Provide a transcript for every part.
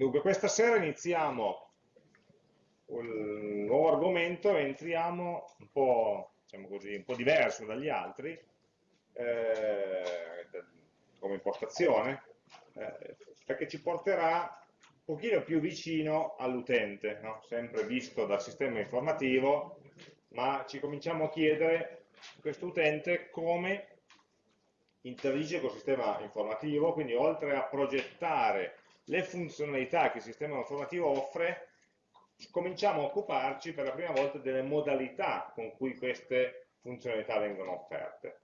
Dunque, questa sera iniziamo un nuovo argomento e entriamo un po', diciamo così, un po diverso dagli altri, eh, come impostazione, eh, perché ci porterà un pochino più vicino all'utente, no? sempre visto dal sistema informativo, ma ci cominciamo a chiedere questo utente come interagisce col sistema informativo, quindi oltre a progettare le funzionalità che il sistema informativo offre, cominciamo a occuparci per la prima volta delle modalità con cui queste funzionalità vengono offerte,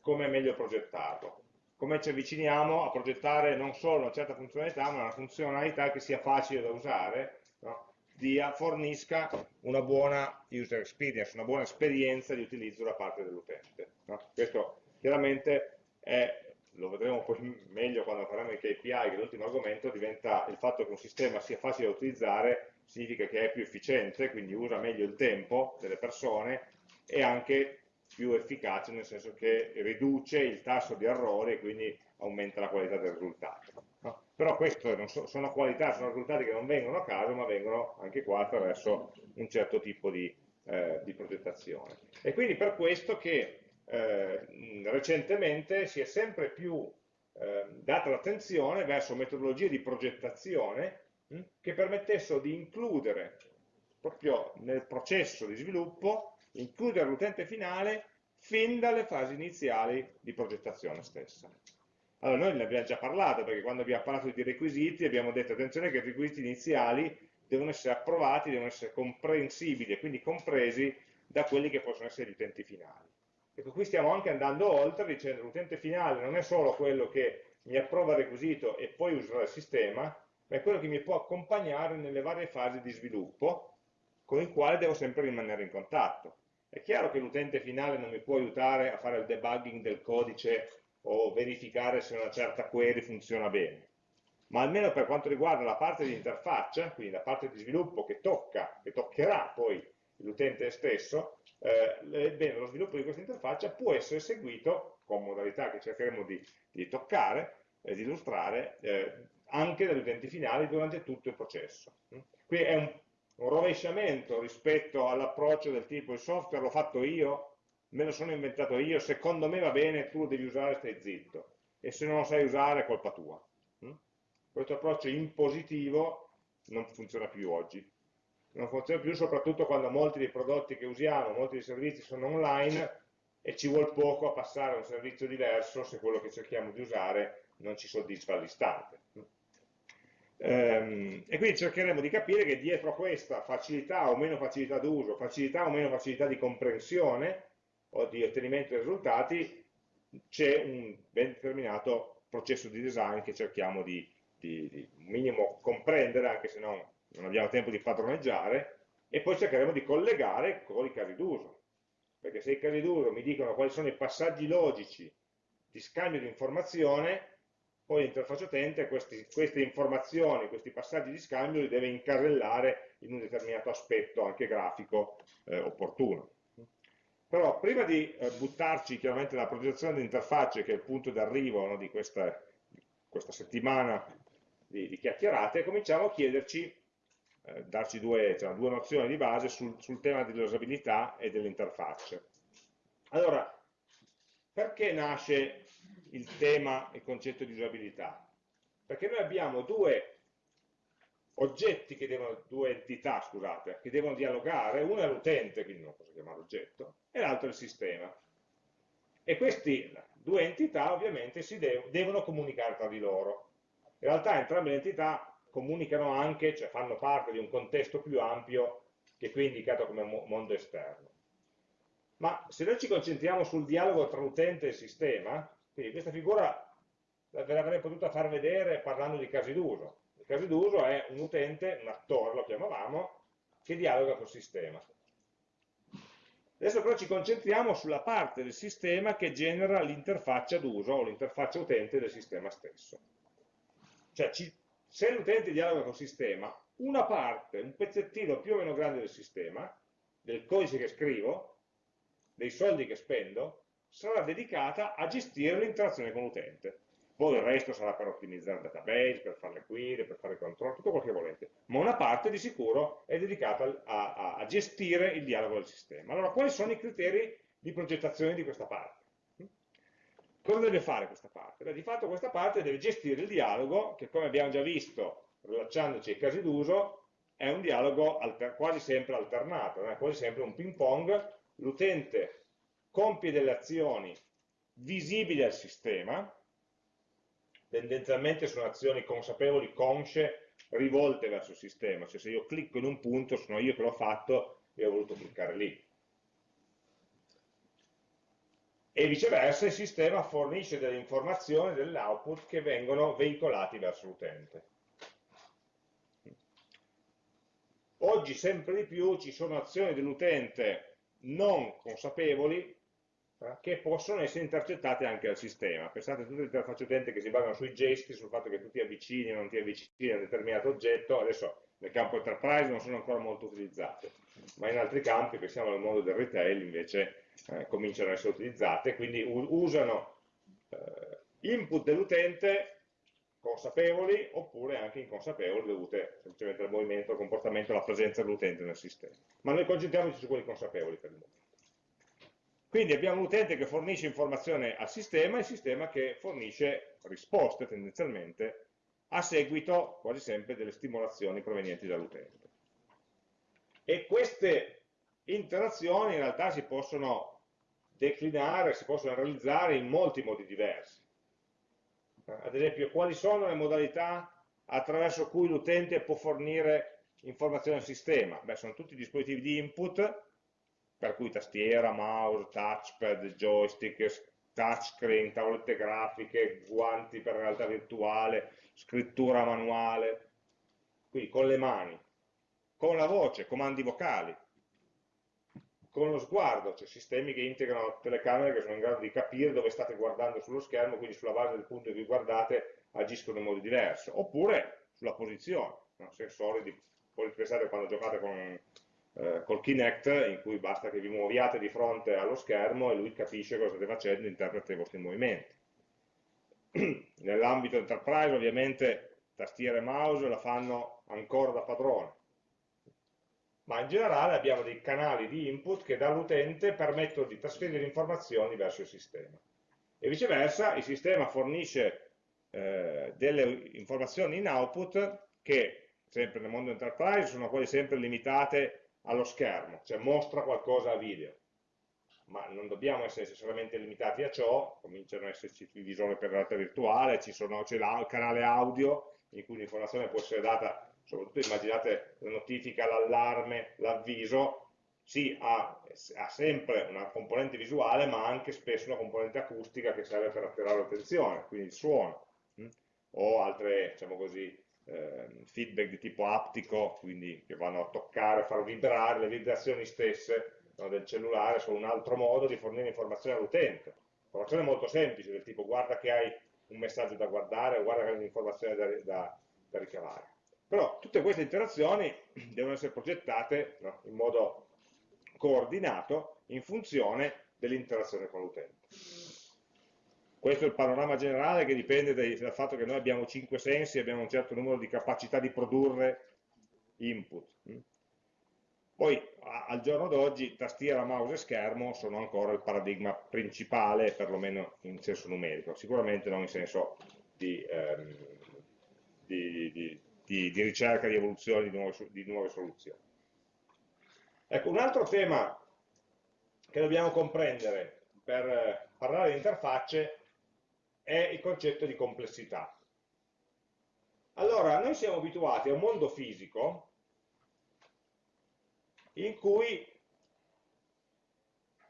come è meglio progettarlo, come ci avviciniamo a progettare non solo una certa funzionalità, ma una funzionalità che sia facile da usare, no? dia, fornisca una buona user experience, una buona esperienza di utilizzo da parte dell'utente. No? Questo chiaramente è lo vedremo poi meglio quando faremo i KPI, che l'ultimo argomento, diventa il fatto che un sistema sia facile da utilizzare, significa che è più efficiente, quindi usa meglio il tempo delle persone e anche più efficace, nel senso che riduce il tasso di errori e quindi aumenta la qualità del risultato. No? Però queste so, sono qualità, sono risultati che non vengono a caso, ma vengono anche qua attraverso un certo tipo di, eh, di progettazione. E quindi per questo che eh, recentemente si è sempre più eh, data l'attenzione verso metodologie di progettazione mh, hm, che permettessero di includere proprio nel processo di sviluppo, includere l'utente finale fin dalle fasi iniziali di progettazione stessa. Allora, noi ne abbiamo già parlato, perché quando abbiamo parlato di requisiti abbiamo detto, attenzione che i requisiti iniziali devono essere approvati, devono essere comprensibili e quindi compresi da quelli che possono essere gli utenti finali. Ecco, qui stiamo anche andando oltre dicendo che l'utente finale non è solo quello che mi approva il requisito e poi userà il sistema, ma è quello che mi può accompagnare nelle varie fasi di sviluppo con il quale devo sempre rimanere in contatto. È chiaro che l'utente finale non mi può aiutare a fare il debugging del codice o verificare se una certa query funziona bene, ma almeno per quanto riguarda la parte di interfaccia, quindi la parte di sviluppo che tocca, che toccherà poi l'utente stesso, eh, bene, lo sviluppo di questa interfaccia può essere seguito con modalità che cercheremo di, di toccare e di illustrare eh, anche dagli utenti finali durante tutto il processo. Qui è un, un rovesciamento rispetto all'approccio del tipo il software l'ho fatto io, me lo sono inventato io, secondo me va bene, tu lo devi usare, stai zitto. E se non lo sai usare è colpa tua. Questo approccio impositivo non funziona più oggi non funziona più soprattutto quando molti dei prodotti che usiamo, molti dei servizi sono online e ci vuole poco a passare a un servizio diverso se quello che cerchiamo di usare non ci soddisfa all'istante. Ehm, e quindi cercheremo di capire che dietro a questa facilità o meno facilità d'uso, facilità o meno facilità di comprensione o di ottenimento dei risultati, c'è un ben determinato processo di design che cerchiamo di, di, di minimo comprendere, anche se non non abbiamo tempo di padroneggiare, e poi cercheremo di collegare con i casi d'uso. Perché se i casi d'uso mi dicono quali sono i passaggi logici di scambio di informazione, poi l'interfaccia utente questi, queste informazioni, questi passaggi di scambio li deve incasellare in un determinato aspetto anche grafico eh, opportuno. Però prima di eh, buttarci chiaramente nella progettazione di interfacce, che è il punto d'arrivo no, di, questa, questa, settimana di, di chiacchierate, cominciamo a chiederci eh, darci due, cioè, due, nozioni di base sul, sul tema dell'usabilità e delle interfacce. Allora, perché nasce il tema, il concetto di usabilità? Perché noi abbiamo due oggetti che devono, due entità, scusate, che devono dialogare, uno è l'utente, quindi non posso chiamare oggetto, e l'altro è il sistema. E queste due entità ovviamente si dev devono comunicare tra di loro. In realtà entrambe le entità comunicano anche, cioè fanno parte di un contesto più ampio che qui è indicato come mondo esterno. Ma se noi ci concentriamo sul dialogo tra l'utente e il sistema, quindi questa figura ve l'avrei potuta far vedere parlando di casi d'uso. Il caso d'uso è un utente, un attore lo chiamavamo, che dialoga col sistema. Adesso però ci concentriamo sulla parte del sistema che genera l'interfaccia d'uso o l'interfaccia utente del sistema stesso. Cioè ci se l'utente dialoga col sistema, una parte, un pezzettino più o meno grande del sistema, del codice che scrivo, dei soldi che spendo, sarà dedicata a gestire l'interazione con l'utente. poi il resto sarà per ottimizzare il database, per fare le query, per fare il controllo, tutto quello che volete, ma una parte di sicuro è dedicata a, a, a gestire il dialogo del sistema. Allora, quali sono i criteri di progettazione di questa parte? Cosa deve fare questa parte? Beh, di fatto questa parte deve gestire il dialogo, che come abbiamo già visto, rilacciandoci ai casi d'uso, è un dialogo quasi sempre alternato, è quasi sempre un ping pong, l'utente compie delle azioni visibili al sistema, tendenzialmente sono azioni consapevoli, consce, rivolte verso il sistema, cioè se io clicco in un punto sono io che l'ho fatto e ho voluto cliccare lì e viceversa il sistema fornisce delle informazioni, dell'output che vengono veicolati verso l'utente. Oggi sempre di più ci sono azioni dell'utente non consapevoli eh, che possono essere intercettate anche dal sistema. Pensate a tutte le interfacce utente che si basano sui gesti, sul fatto che tu ti avvicini o non ti avvicini a un determinato oggetto, adesso nel campo enterprise non sono ancora molto utilizzate, ma in altri campi, pensiamo al mondo del retail, invece eh, cominciano ad essere utilizzate, quindi usano eh, input dell'utente consapevoli oppure anche inconsapevoli dovute semplicemente al movimento, al comportamento, alla presenza dell'utente nel sistema. Ma noi concentriamoci su quelli consapevoli per il momento. Quindi abbiamo un utente che fornisce informazione al sistema e il sistema che fornisce risposte tendenzialmente a seguito quasi sempre delle stimolazioni provenienti dall'utente. E queste interazioni in realtà si possono declinare, si possono realizzare in molti modi diversi. Ad esempio, quali sono le modalità attraverso cui l'utente può fornire informazioni al sistema? Beh, sono tutti dispositivi di input, per cui tastiera, mouse, touchpad, joystick, touchscreen, tavolette grafiche, guanti per realtà virtuale, scrittura manuale, quindi con le mani, con la voce, comandi vocali, con lo sguardo, cioè sistemi che integrano telecamere che sono in grado di capire dove state guardando sullo schermo, quindi sulla base del punto in cui guardate agiscono in modo diverso, oppure sulla posizione, no? sensori di, pensate quando giocate con, eh, col Kinect, in cui basta che vi muoviate di fronte allo schermo e lui capisce cosa state facendo e interpreta i vostri movimenti. Nell'ambito enterprise ovviamente tastiera e mouse la fanno ancora da padrone, ma in generale abbiamo dei canali di input che dall'utente permettono di trasferire informazioni verso il sistema. E viceversa il sistema fornisce eh, delle informazioni in output che, sempre nel mondo enterprise, sono quasi sempre limitate allo schermo, cioè mostra qualcosa a video. Ma non dobbiamo essere necessariamente limitati a ciò, cominciano ad esserci i visori per realtà virtuale, c'è il canale audio in cui l'informazione può essere data soprattutto immaginate la notifica, l'allarme, l'avviso, sì, ha, ha, sempre una componente visuale, ma anche spesso una componente acustica che serve per attirare l'attenzione, quindi il suono? Hm? o altre, diciamo così, eh, feedback di tipo aptico, quindi che vanno a toccare, a far vibrare le vibrazioni stesse no, del cellulare, sono un altro modo di fornire informazioni all'utente. Informazione molto semplice, del tipo guarda che hai un messaggio da guardare, guarda che hai un'informazione da, da, da ricavare. Però tutte queste interazioni devono essere progettate no, in modo coordinato in funzione dell'interazione con l'utente. Questo è il panorama generale che dipende dai, dal fatto che noi abbiamo cinque sensi e abbiamo un certo numero di capacità di produrre input. Poi al giorno d'oggi tastiera, mouse e schermo sono ancora il paradigma principale, perlomeno in senso numerico, sicuramente non in senso di, ehm, di, di di, di ricerca, di evoluzione di nuove, di nuove soluzioni. Ecco, un altro tema che dobbiamo comprendere per eh, parlare di interfacce è il concetto di complessità. Allora, noi siamo abituati a un mondo fisico in cui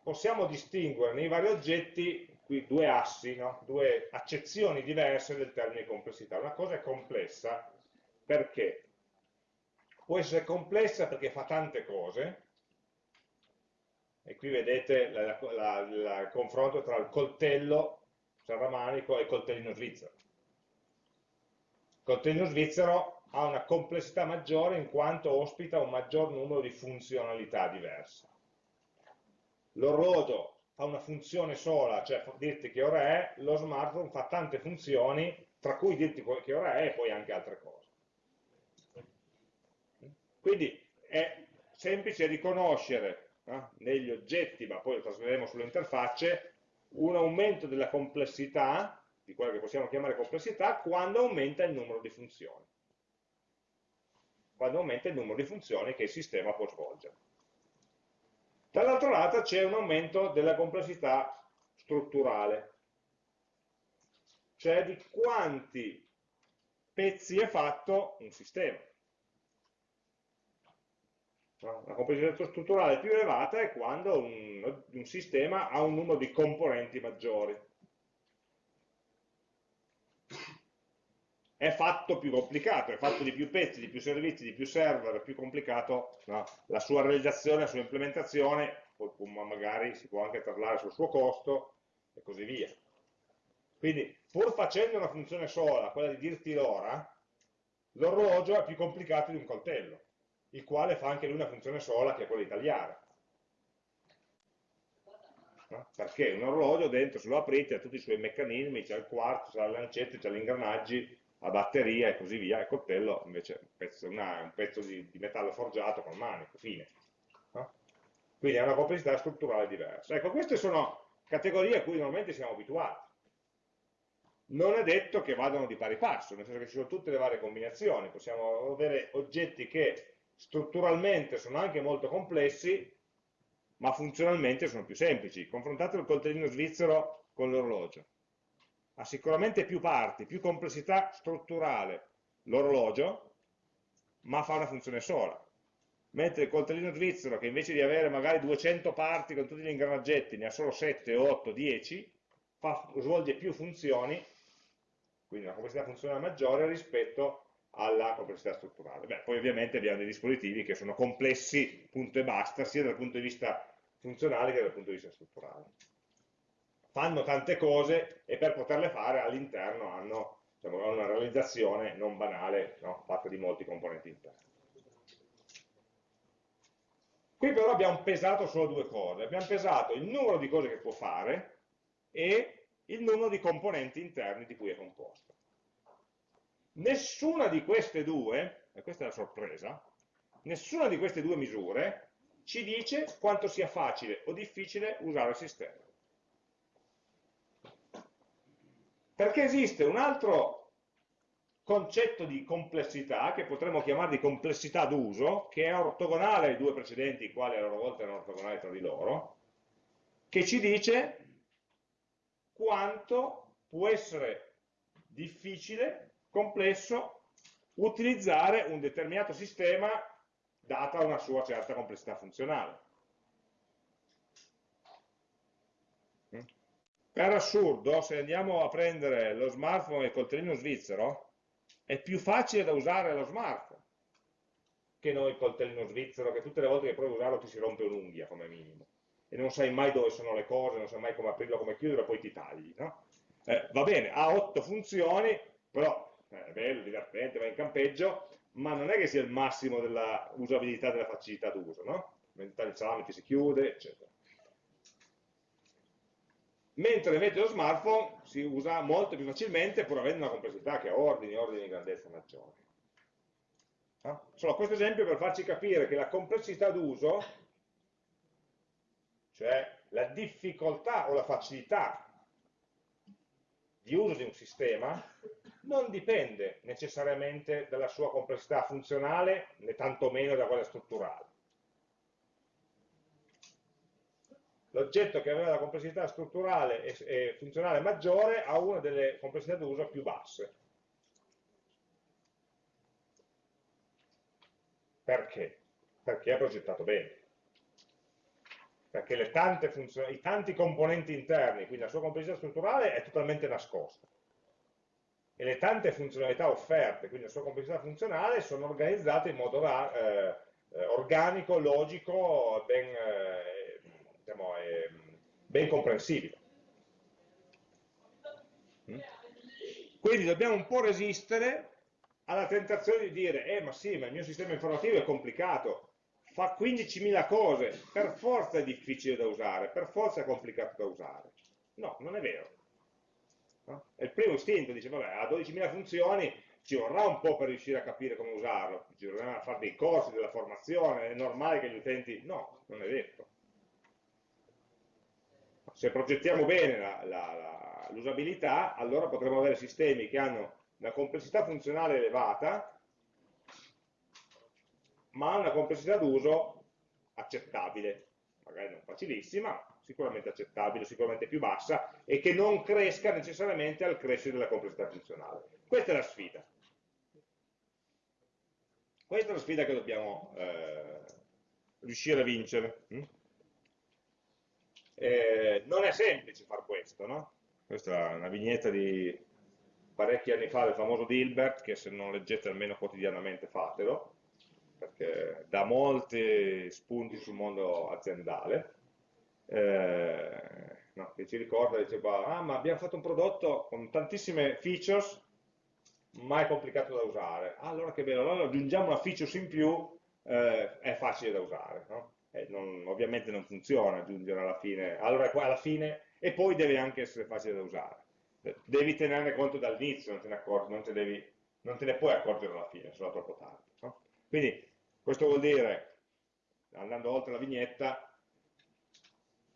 possiamo distinguere nei vari oggetti qui due assi, no? due accezioni diverse del termine complessità. Una cosa è complessa perché? Può essere complessa perché fa tante cose, e qui vedete il confronto tra il coltello serramanico e coltellino svizzero. Il coltellino svizzero ha una complessità maggiore in quanto ospita un maggior numero di funzionalità diverse. L'orologio fa una funzione sola, cioè dirti che ora è, lo smartphone fa tante funzioni, tra cui dirti che ora è e poi anche altre cose. Quindi è semplice riconoscere eh, negli oggetti, ma poi lo trasferiremo sulle interfacce, un aumento della complessità, di quella che possiamo chiamare complessità, quando aumenta il numero di funzioni. Quando aumenta il numero di funzioni che il sistema può svolgere. Dall'altro lato c'è un aumento della complessità strutturale, cioè di quanti pezzi è fatto un sistema. La complessità strutturale più elevata è quando un, un sistema ha un numero di componenti maggiori. È fatto più complicato, è fatto di più pezzi, di più servizi, di più server, è più complicato no? la sua realizzazione, la sua implementazione, magari si può anche parlare sul suo costo e così via. Quindi, pur facendo una funzione sola, quella di dirti l'ora, l'orologio è più complicato di un coltello il quale fa anche lui una funzione sola che è quella di tagliare. Perché un orologio dentro se lo aprite ha tutti i suoi meccanismi, c'è il quarzo, c'è le lancette, c'è gli ingranaggi, la batteria e così via, il coltello invece è un pezzo, una, un pezzo di, di, metallo forgiato con manico, fine. Quindi è una complessità strutturale diversa. Ecco, queste sono categorie a cui normalmente siamo abituati. Non è detto che vadano di pari passo, nel senso che ci sono tutte le varie combinazioni, possiamo avere oggetti che strutturalmente sono anche molto complessi, ma funzionalmente sono più semplici. Confrontate il coltellino svizzero con l'orologio. Ha sicuramente più parti, più complessità strutturale l'orologio, ma fa una funzione sola. Mentre il coltellino svizzero, che invece di avere magari 200 parti con tutti gli ingranaggetti, ne ha solo 7, 8, 10, fa, svolge più funzioni, quindi una complessità funzionale maggiore rispetto alla complessità strutturale. Beh, poi ovviamente abbiamo dei dispositivi che sono complessi, punto e basta, sia dal punto di vista funzionale che dal punto di vista strutturale. Fanno tante cose e per poterle fare all'interno hanno diciamo, una realizzazione non banale, no? fatta di molti componenti interni. Qui però abbiamo pesato solo due cose, abbiamo pesato il numero di cose che può fare e il numero di componenti interni di cui è composto. Nessuna di queste due, e questa è la sorpresa, nessuna di queste due misure ci dice quanto sia facile o difficile usare il sistema. Perché esiste un altro concetto di complessità, che potremmo chiamare di complessità d'uso, che è ortogonale ai due precedenti, i quali a loro volta erano ortogonali tra di loro, che ci dice quanto può essere difficile complesso utilizzare un determinato sistema data una sua certa complessità funzionale. Per assurdo, se andiamo a prendere lo smartphone e il coltellino svizzero, è più facile da usare lo smartphone che non il coltellino svizzero, che tutte le volte che provi a usarlo ti si rompe un'unghia come minimo. E non sai mai dove sono le cose, non sai mai come aprirlo, come chiuderlo, poi ti tagli. No? Eh, va bene, ha otto funzioni, però è bello, divertente, va in campeggio, ma non è che sia il massimo della usabilità della facilità d'uso, no? Mentre il salame si chiude, eccetera. Mentre invece lo smartphone si usa molto più facilmente pur avendo una complessità che ha ordini, ordini di grandezza maggiori. No? Solo questo esempio per farci capire che la complessità d'uso, cioè la difficoltà o la facilità di uso di un sistema, non dipende necessariamente dalla sua complessità funzionale, né tantomeno da quella strutturale. L'oggetto che aveva la complessità strutturale e, funzionale maggiore ha una delle complessità d'uso più basse. Perché? Perché è progettato bene. Perché i tanti componenti interni, quindi la sua complessità strutturale è totalmente nascosta e le tante funzionalità offerte, quindi la sua complessità funzionale, sono organizzate in modo eh, eh, organico, logico, ben, eh, diciamo, eh, ben comprensibile. Mm? Quindi dobbiamo un po' resistere alla tentazione di dire, eh ma sì, ma il mio sistema informativo è complicato, fa 15.000 cose, per forza è difficile da usare, per forza è complicato da usare. No, non è vero. È il primo istinto, dice, vabbè, ha 12.000 funzioni, ci vorrà un po' per riuscire a capire come usarlo, ci vorrà fare dei corsi, della formazione, è normale che gli utenti... No, non è detto. Se progettiamo bene l'usabilità, allora potremo avere sistemi che hanno una complessità funzionale elevata, ma una complessità d'uso accettabile, magari non facilissima, sicuramente accettabile, sicuramente più bassa, e che non cresca necessariamente al crescere della complessità funzionale. Questa è la sfida. Questa è la sfida che dobbiamo eh, riuscire a vincere. Mm? Eh, non è semplice far questo, no? Questa è una vignetta di parecchi anni fa del famoso Dilbert, che se non leggete almeno quotidianamente fatelo, perché dà molti spunti sul mondo aziendale, eh, no, che ci ricorda, diceva, ah ma abbiamo fatto un prodotto con tantissime features, ma è complicato da usare, allora che bello, allora aggiungiamo una feature in più, eh, è facile da usare, no? non, ovviamente non funziona aggiungere alla fine, allora alla fine, e poi deve anche essere facile da usare, devi tenerne conto dall'inizio, non te ne accorgi, non te, devi, non te ne puoi accorgere alla fine, sarà troppo tardi. No? Quindi questo vuol dire, andando oltre la vignetta,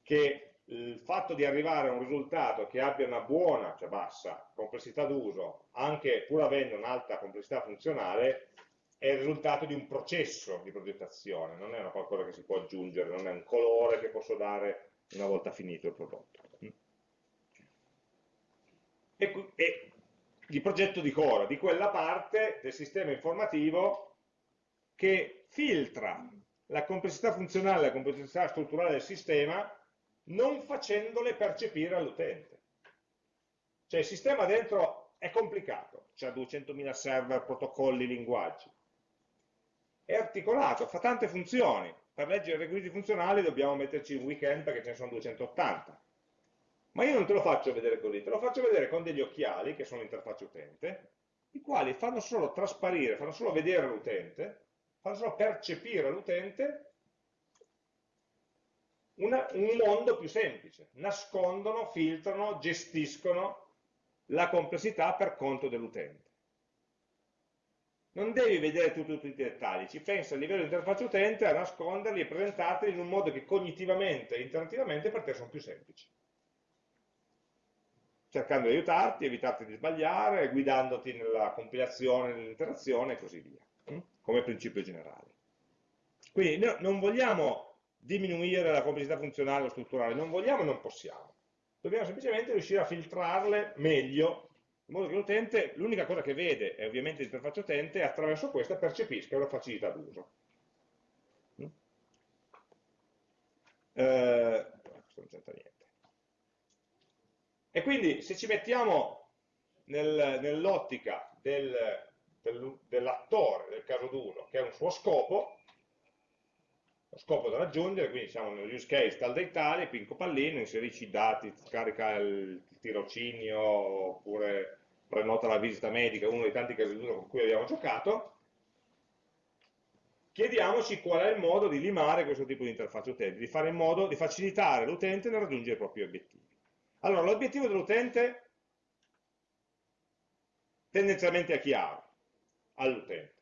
che il fatto di arrivare a un risultato che abbia una buona, cioè bassa, complessità d'uso, anche pur avendo un'alta complessità funzionale, è il risultato di un processo di progettazione, non è una qualcosa che si può aggiungere, non è un colore che posso dare una volta finito il prodotto. E, e di progetto di core, di quella parte del sistema informativo che filtra la complessità funzionale, la complessità strutturale del sistema, non facendole percepire all'utente. Cioè il sistema dentro è complicato, c'ha 200.000 server, protocolli, linguaggi. È articolato, fa tante funzioni. Per leggere i requisiti funzionali dobbiamo metterci un weekend perché ce ne sono 280. Ma io non te lo faccio vedere così, te lo faccio vedere con degli occhiali, che sono l'interfaccia utente, i quali fanno solo trasparire, fanno solo vedere l'utente, fanno solo percepire all'utente un mondo più semplice, nascondono, filtrano, gestiscono la complessità per conto dell'utente. Non devi vedere tutti, tutti i dettagli, ci pensa a livello di interfaccia utente a nasconderli e presentarli in un modo che cognitivamente e interattivamente per te sono più semplici. Cercando di aiutarti, evitarti di sbagliare, guidandoti nella compilazione, nell'interazione e così via come principio generale. Quindi no, non vogliamo diminuire la complessità funzionale o strutturale, non vogliamo e non possiamo. Dobbiamo semplicemente riuscire a filtrarle meglio, in modo che l'utente, l'unica cosa che vede è ovviamente l'interfaccia utente, e attraverso questa percepisca una facilità d'uso. Mm? Eh. E quindi se ci mettiamo nel, nell'ottica del dell'attore del caso d'uso che ha un suo scopo, lo scopo da raggiungere, quindi siamo nello use case tal dei tali, pinco pallino, inserisci i dati, scarica il tirocinio oppure prenota la visita medica, uno dei tanti casi d'uso con cui abbiamo giocato, chiediamoci qual è il modo di limare questo tipo di interfaccia utente, di fare in modo di facilitare l'utente nel raggiungere i propri obiettivi. Allora, l'obiettivo dell'utente tendenzialmente è chiaro, all'utente.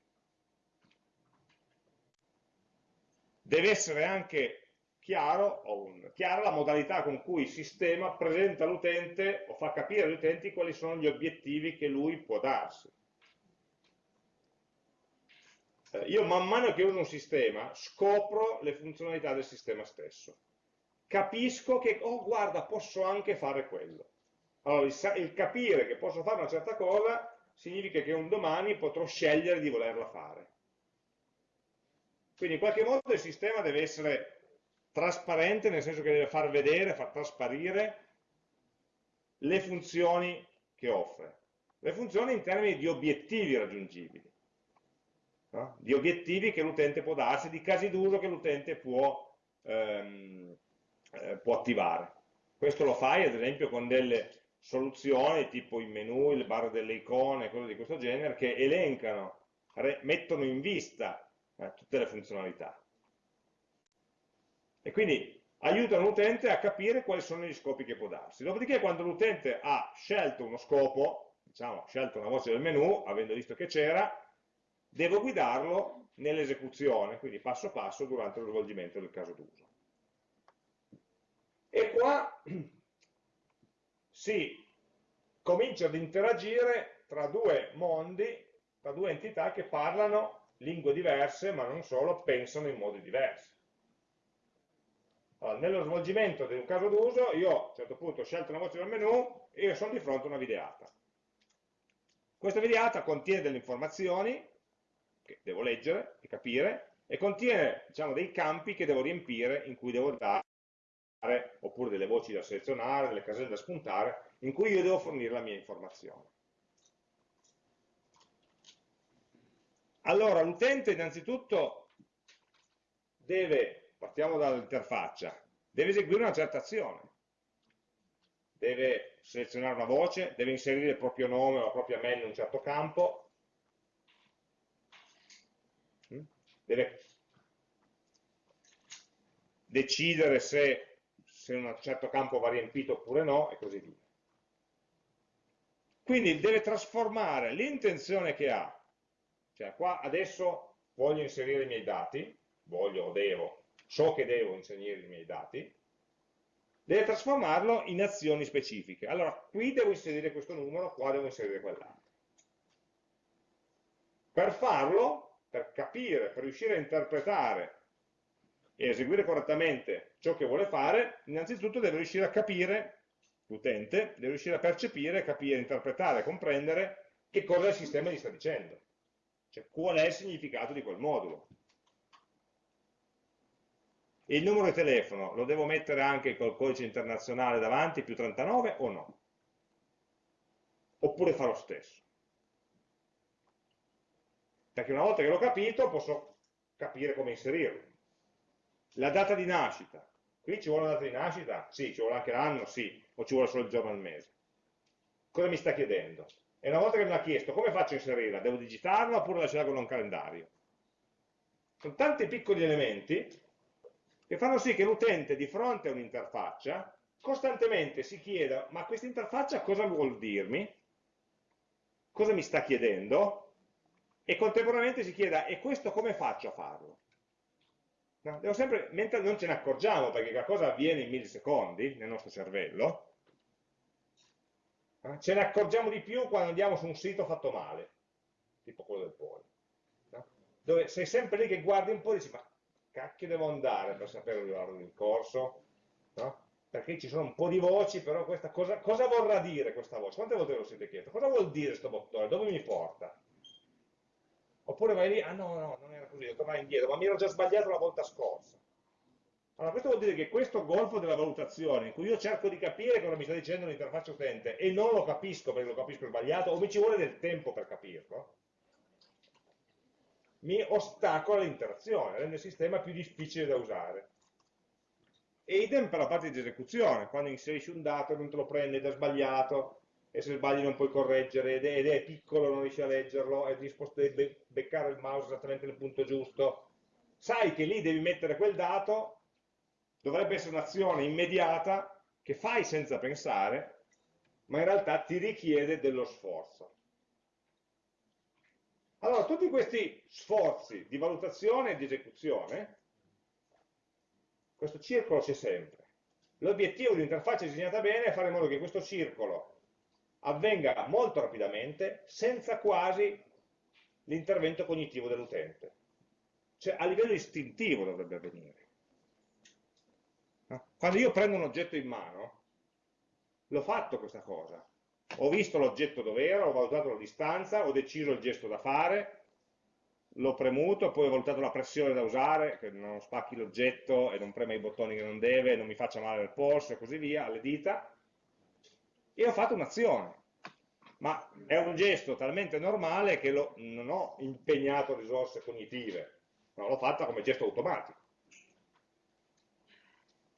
Deve essere anche chiaro, un, chiara la modalità con cui il sistema presenta all'utente o fa capire agli utenti quali sono gli obiettivi che lui può darsi. Eh, io man mano che uso un sistema scopro le funzionalità del sistema stesso. Capisco che, oh guarda, posso anche fare quello. Allora, il, il capire che posso fare una certa cosa significa che un domani potrò scegliere di volerla fare. Quindi in qualche modo il sistema deve essere trasparente, nel senso che deve far vedere, far trasparire le funzioni che offre. Le funzioni in termini di obiettivi raggiungibili, no? di obiettivi che l'utente può darsi, di casi d'uso che l'utente può, ehm, eh, può attivare. Questo lo fai ad esempio con delle soluzioni tipo i menu, il bar delle icone, cose di questo genere, che elencano, mettono in vista eh, tutte le funzionalità. E quindi aiutano l'utente a capire quali sono gli scopi che può darsi. Dopodiché quando l'utente ha scelto uno scopo, diciamo, scelto una voce del menu, avendo visto che c'era, devo guidarlo nell'esecuzione, quindi passo passo durante lo svolgimento del caso d'uso. E qua si comincia ad interagire tra due mondi, tra due entità che parlano lingue diverse, ma non solo, pensano in modi diversi. Allora, nello svolgimento di un caso d'uso, io a un certo punto ho scelto una voce del menu e io sono di fronte a una videata. Questa videata contiene delle informazioni che devo leggere e capire e contiene diciamo, dei campi che devo riempire in cui devo dare oppure delle voci da selezionare, delle caselle da spuntare in cui io devo fornire la mia informazione. Allora, l'utente innanzitutto deve, partiamo dall'interfaccia, deve eseguire una certa azione. Deve selezionare una voce, deve inserire il proprio nome o la propria mail in un certo campo, deve decidere se, se un certo campo va riempito oppure no, e così via. Quindi deve trasformare l'intenzione che ha cioè qua adesso voglio inserire i miei dati, voglio o devo, so che devo inserire i miei dati, deve trasformarlo in azioni specifiche. Allora, qui devo inserire questo numero, qua devo inserire quell'altro. Per farlo, per capire, per riuscire a interpretare e eseguire correttamente ciò che vuole fare, innanzitutto deve riuscire a capire, l'utente, deve riuscire a percepire, capire, interpretare, comprendere che cosa il sistema gli sta dicendo. Cioè, qual è il significato di quel modulo? il numero di telefono lo devo mettere anche col codice internazionale davanti, più 39 o no? Oppure fa lo stesso? Perché una volta che l'ho capito posso capire come inserirlo. La data di nascita. Qui ci vuole una data di nascita? Sì, ci vuole anche l'anno? Sì. O ci vuole solo il giorno al mese? Cosa mi sta chiedendo? E una volta che me l'ha chiesto, come faccio a inserirla? Devo digitarla oppure lasciarla con un calendario? Sono tanti piccoli elementi che fanno sì che l'utente di fronte a un'interfaccia costantemente si chieda ma questa interfaccia cosa vuol dirmi? Cosa mi sta chiedendo? E contemporaneamente si chieda e questo come faccio a farlo? No, sempre, mentre non ce ne accorgiamo perché qualcosa avviene in millisecondi nel nostro cervello, ce ne accorgiamo di più quando andiamo su un sito fatto male, tipo quello del polo. Dove sei sempre lì che guardi un po' e dici, ma cacchio devo andare per sapere l'orario del corso? No? Perché ci sono un po' di voci, però questa cosa, cosa vorrà dire questa voce? Quante volte ve lo siete chiesto? Cosa vuol dire questo bottone? Dove mi porta? Oppure vai lì, ah no, no, non era così, devo tornare indietro, ma mi ero già sbagliato la volta scorsa. Allora, questo vuol dire che questo golfo della valutazione, in cui io cerco di capire cosa mi sta dicendo l'interfaccia utente e non lo capisco perché lo capisco sbagliato, o mi ci vuole del tempo per capirlo, mi ostacola l'interazione, rende il sistema più difficile da usare. E idem per la parte di esecuzione, quando inserisci un dato e non te lo prende, da sbagliato, e se sbagli non puoi correggere, ed è, ed è piccolo, non riesci a leggerlo, è disposto a beccare il mouse esattamente nel punto giusto, sai che lì devi mettere quel dato dovrebbe essere un'azione immediata che fai senza pensare, ma in realtà ti richiede dello sforzo. Allora, tutti questi sforzi di valutazione e di esecuzione, questo circolo c'è sempre. L'obiettivo di un'interfaccia disegnata bene è fare in modo che questo circolo avvenga molto rapidamente, senza quasi l'intervento cognitivo dell'utente. Cioè, a livello istintivo dovrebbe avvenire. Quando io prendo un oggetto in mano, l'ho fatto questa cosa. Ho visto l'oggetto dove era, ho valutato la distanza, ho deciso il gesto da fare, l'ho premuto, poi ho valutato la pressione da usare, che non spacchi l'oggetto e non prema i bottoni che non deve, non mi faccia male al polso e così via, alle dita, e ho fatto un'azione. Ma è un gesto talmente normale che lo, non ho impegnato risorse cognitive, no, l'ho fatta come gesto automatico.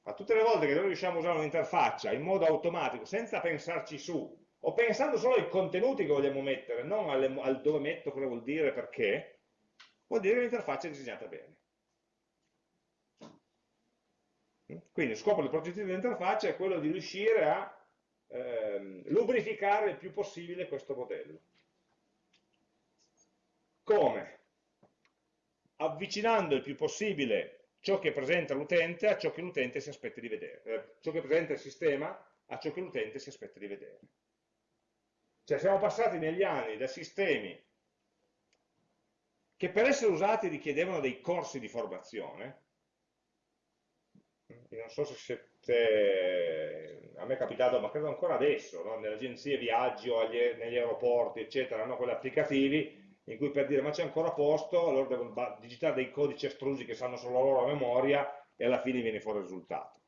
Ma tutte le volte che noi riusciamo a usare un'interfaccia in modo automatico, senza pensarci su, o pensando solo ai contenuti che vogliamo mettere, non alle, al dove metto, cosa vuol dire, perché, vuol dire che l'interfaccia è disegnata bene. Quindi lo scopo del progettino dell'interfaccia è quello di riuscire a ehm, lubrificare il più possibile questo modello. Come? Avvicinando il più possibile ciò che presenta l'utente a ciò che l'utente si aspetta di vedere, eh, ciò che presenta il sistema a ciò che l'utente si aspetta di vedere. Cioè siamo passati negli anni da sistemi che per essere usati richiedevano dei corsi di formazione, non so se siete, a me è capitato, ma credo ancora adesso, no? nelle agenzie viaggio, o negli aeroporti, eccetera, hanno quegli applicativi in cui per dire ma c'è ancora posto, allora devono digitare dei codici astrusi che sanno solo loro a memoria e alla fine viene fuori il risultato.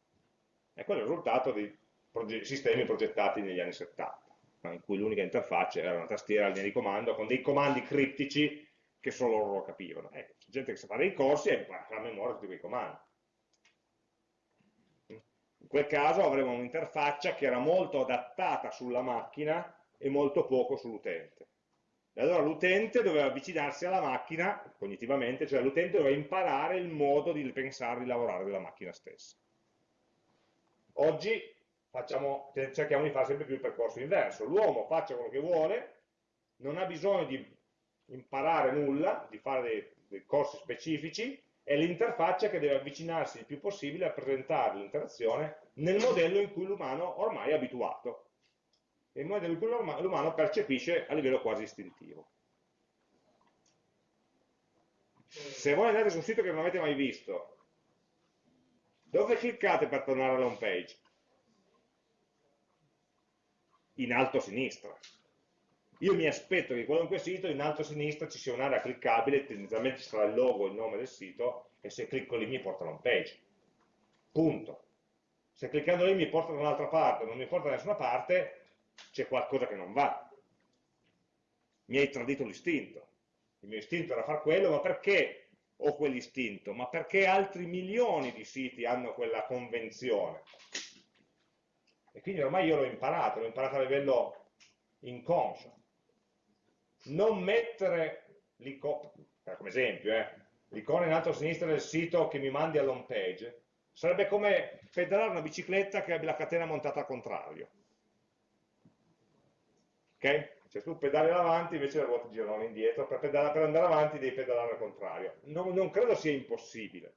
E quello è il risultato di proge sistemi progettati negli anni 70, no? in cui l'unica interfaccia era una tastiera, linea di comando, con dei comandi criptici che solo loro capivano. C'è gente che sa fare i corsi e impara a memoria tutti quei comandi. Quel caso avremo un'interfaccia che era molto adattata sulla macchina e molto poco sull'utente. E allora l'utente doveva avvicinarsi alla macchina cognitivamente, cioè l'utente doveva imparare il modo di pensare, di lavorare della macchina stessa. Oggi facciamo, cerchiamo di fare sempre più il percorso inverso. L'uomo faccia quello che vuole, non ha bisogno di imparare nulla, di fare dei, dei corsi specifici, è l'interfaccia che deve avvicinarsi il più possibile a presentare l'interazione nel modello in cui l'umano ormai è abituato il modello in cui l'umano percepisce a livello quasi istintivo. Se voi andate su un sito che non avete mai visto, dove cliccate per tornare alla home page? In alto a sinistra. Io mi aspetto che in qualunque sito in alto a sinistra ci sia un'area cliccabile, tendenzialmente ci sarà il logo, il nome del sito, e se clicco lì mi porta a home page. Punto. Se cliccando lì mi porta da un'altra parte, non mi porta da nessuna parte, c'è qualcosa che non va. Mi hai tradito l'istinto. Il mio istinto era fare quello, ma perché ho quell'istinto? Ma perché altri milioni di siti hanno quella convenzione? E quindi ormai io l'ho imparato, l'ho imparato a livello inconscio. Non mettere l'icona, come esempio, eh, l'icona in alto a sinistra del sito che mi mandi all'home page, sarebbe come pedalare una bicicletta che abbia la catena montata al contrario ok? Cioè tu pedali avanti, invece le ruote girano indietro, per, pedalare, per andare avanti devi pedalare al contrario. Non, non, credo sia impossibile,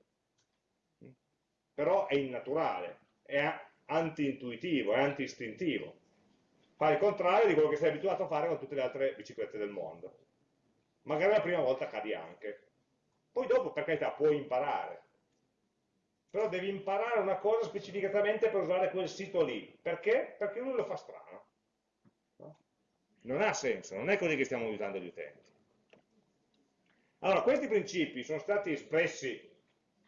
però è innaturale, è anti-intuitivo, è anti-istintivo. Fai il contrario di quello che sei abituato a fare con tutte le altre biciclette del mondo. Magari la prima volta cadi anche. Poi dopo, per carità, puoi imparare. Però devi imparare una cosa specificatamente per usare quel sito lì. Perché? Perché lui lo fa strano. Non ha senso, non è così che stiamo aiutando gli utenti. Allora, questi principi sono stati espressi,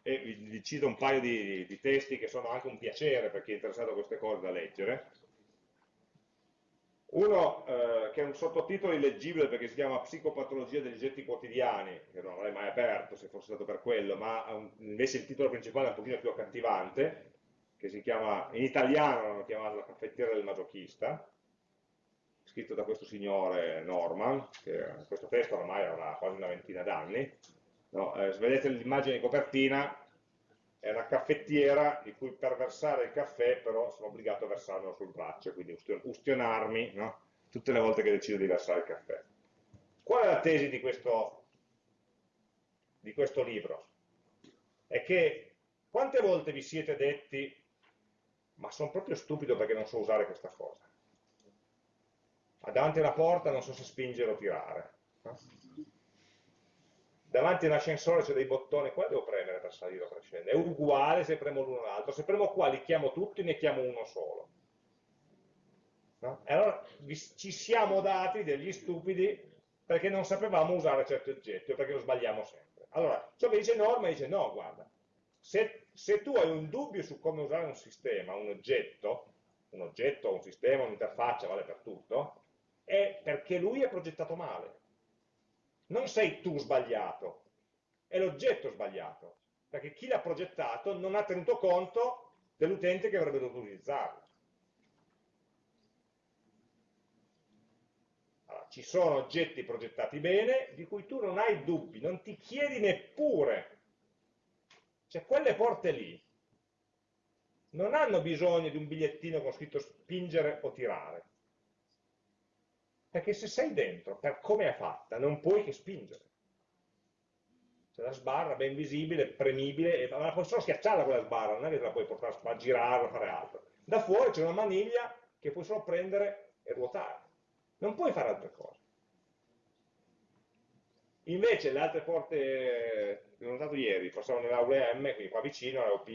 e vi, cito un paio di, di, testi che sono anche un piacere per chi è interessato a queste cose da leggere. Uno eh, che è un sottotitolo illeggibile perché si chiama Psicopatologia degli oggetti quotidiani, che non avrei mai aperto se fosse stato per quello, ma un, invece il titolo principale è un pochino più accattivante, che si chiama, in italiano l'hanno chiamato La caffettiera del masochista, scritto da questo signore Norman, che questo testo ormai avrà quasi una ventina d'anni. No? Eh, vedete l'immagine di copertina, è una caffettiera di cui per versare il caffè però sono obbligato a versarlo sul braccio, quindi ustionarmi no? tutte le volte che decido di versare il caffè. Qual è la tesi di questo, di questo libro? È che quante volte vi siete detti ma sono proprio stupido perché non so usare questa cosa? davanti a una porta non so se spingere o tirare. Davanti a un ascensore c'è dei bottoni, qua devo premere per salire o per scendere. È uguale se premo l'uno o l'altro. Se premo qua li chiamo tutti, ne chiamo uno solo. No? E allora ci siamo dati degli stupidi perché non sapevamo usare certi oggetti o perché lo sbagliamo sempre. Allora, ciò che dice Norma dice no, guarda, se, se tu hai un dubbio su come usare un sistema, un oggetto, un oggetto, un sistema, un'interfaccia, vale per tutto, è perché lui è progettato male. Non sei tu sbagliato, è l'oggetto sbagliato, perché chi l'ha progettato non ha tenuto conto dell'utente che avrebbe dovuto utilizzarlo. Allora, ci sono oggetti progettati bene di cui tu non hai dubbi, non ti chiedi neppure. Cioè quelle porte lì, non hanno bisogno di un bigliettino con scritto spingere o tirare. Perché se sei dentro, per come è fatta, non puoi che spingere. C'è la sbarra ben visibile, premibile, ma puoi solo schiacciarla quella sbarra, non è che la puoi portare a girare o fare altro. Da fuori c'è una maniglia che puoi solo prendere e ruotare. Non puoi fare altre cose. Invece le altre porte, l'ho notato ieri, passavo nell'aula M, quindi qua vicino, l'AUP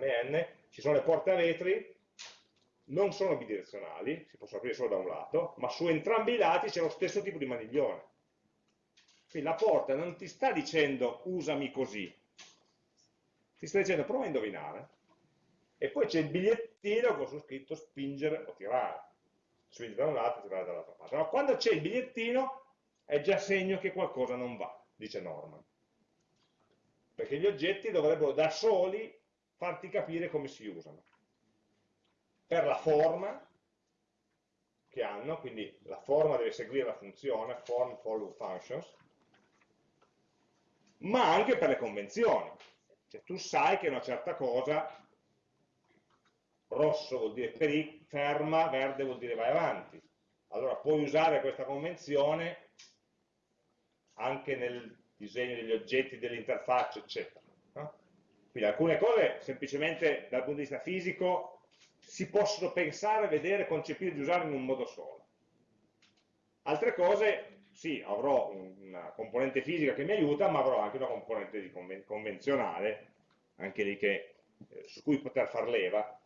MN, ci sono le porte a vetri, non sono bidirezionali, si possono aprire solo da un lato, ma su entrambi i lati c'è lo stesso tipo di maniglione. Quindi la porta non ti sta dicendo usami così, ti sta dicendo prova a indovinare. E poi c'è il bigliettino con su scritto spingere o tirare. Spingere da un lato tirare dall'altra parte. Ma quando c'è il bigliettino è già segno che qualcosa non va, dice Norman. Perché gli oggetti dovrebbero da soli farti capire come si usano. Per la forma che hanno, quindi la forma deve seguire la funzione, form follow functions, ma anche per le convenzioni. Cioè tu sai che una certa cosa, rosso vuol dire ferma, verde vuol dire vai avanti. Allora puoi usare questa convenzione anche nel disegno degli oggetti, dell'interfaccia, eccetera. Quindi alcune cose semplicemente dal punto di vista fisico si possono pensare, vedere, concepire di usare in un modo solo. Altre cose, sì, avrò una componente fisica che mi aiuta, ma avrò anche una componente conven convenzionale, anche lì che, eh, su cui poter far leva.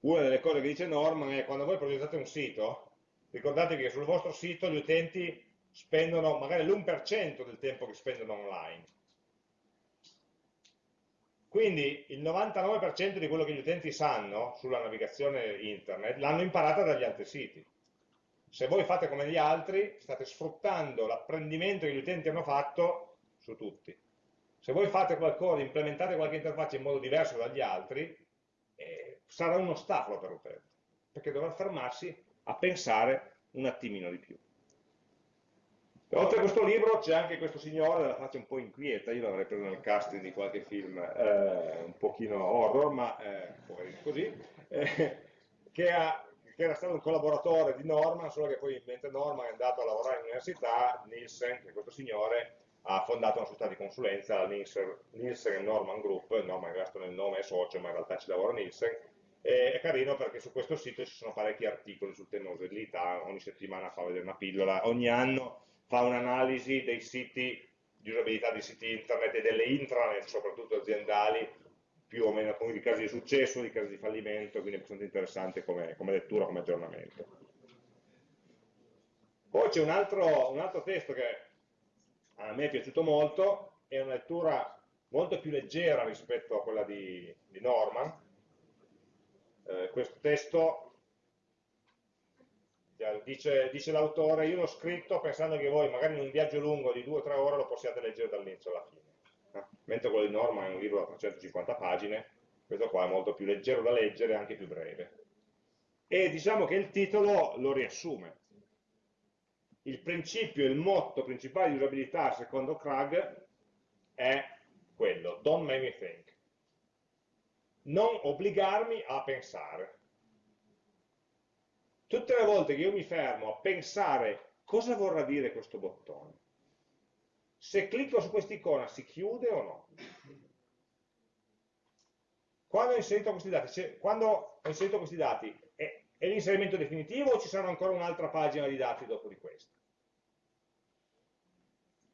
Una delle cose che dice Norman è quando voi progettate un sito, ricordate che sul vostro sito gli utenti spendono magari l'1% del tempo che spendono online. Quindi il 99% di quello che gli utenti sanno sulla navigazione internet l'hanno imparata dagli altri siti. Se voi fate come gli altri, state sfruttando l'apprendimento che gli utenti hanno fatto su tutti. Se voi fate qualcosa, implementate qualche interfaccia in modo diverso dagli altri, eh, sarà uno ostacolo per l'utente, perché dovrà fermarsi a pensare un attimino di più. Oltre a questo libro c'è anche questo signore della faccia un po' inquieta, io l'avrei preso nel casting di qualche film eh, un pochino horror, ma eh, così, eh, che, ha, che, era stato un collaboratore di Norman, solo che poi mentre Norman è andato a lavorare all'università, Nielsen, che è questo signore, ha fondato una società di consulenza, la Nielsen Norman Group, Norman è rimasto nel nome è socio, ma in realtà ci lavora Nielsen, e è carino perché su questo sito ci sono parecchi articoli sul tema usabilità, ogni settimana fa vedere una pillola, ogni anno fa un'analisi dei siti di usabilità di siti internet e delle intranet, soprattutto aziendali, più o meno di casi di successo, di casi di fallimento, quindi è abbastanza interessante come, come lettura, come aggiornamento. Poi c'è un un altro testo che a me è piaciuto molto, è una lettura molto più leggera rispetto a quella di, di Norman, eh, questo testo dice, dice l'autore, io l'ho scritto pensando che voi magari in un viaggio lungo di 2 o 3 ore lo possiate leggere dall'inizio alla fine. Eh? Mentre quello di Norma è un libro da 350 pagine, questo qua è molto più leggero da leggere e anche più breve. E diciamo che il titolo lo riassume. Il principio, il motto principale di usabilità secondo Krag è quello, don't make me think non obbligarmi a pensare. Tutte le volte che io mi fermo a pensare cosa vorrà dire questo bottone, se clicco su quest'icona si chiude o no? Quando ho inserito questi dati, quando ho inserito questi dati è, è l'inserimento definitivo o ci sarà ancora un'altra pagina di dati dopo di questa?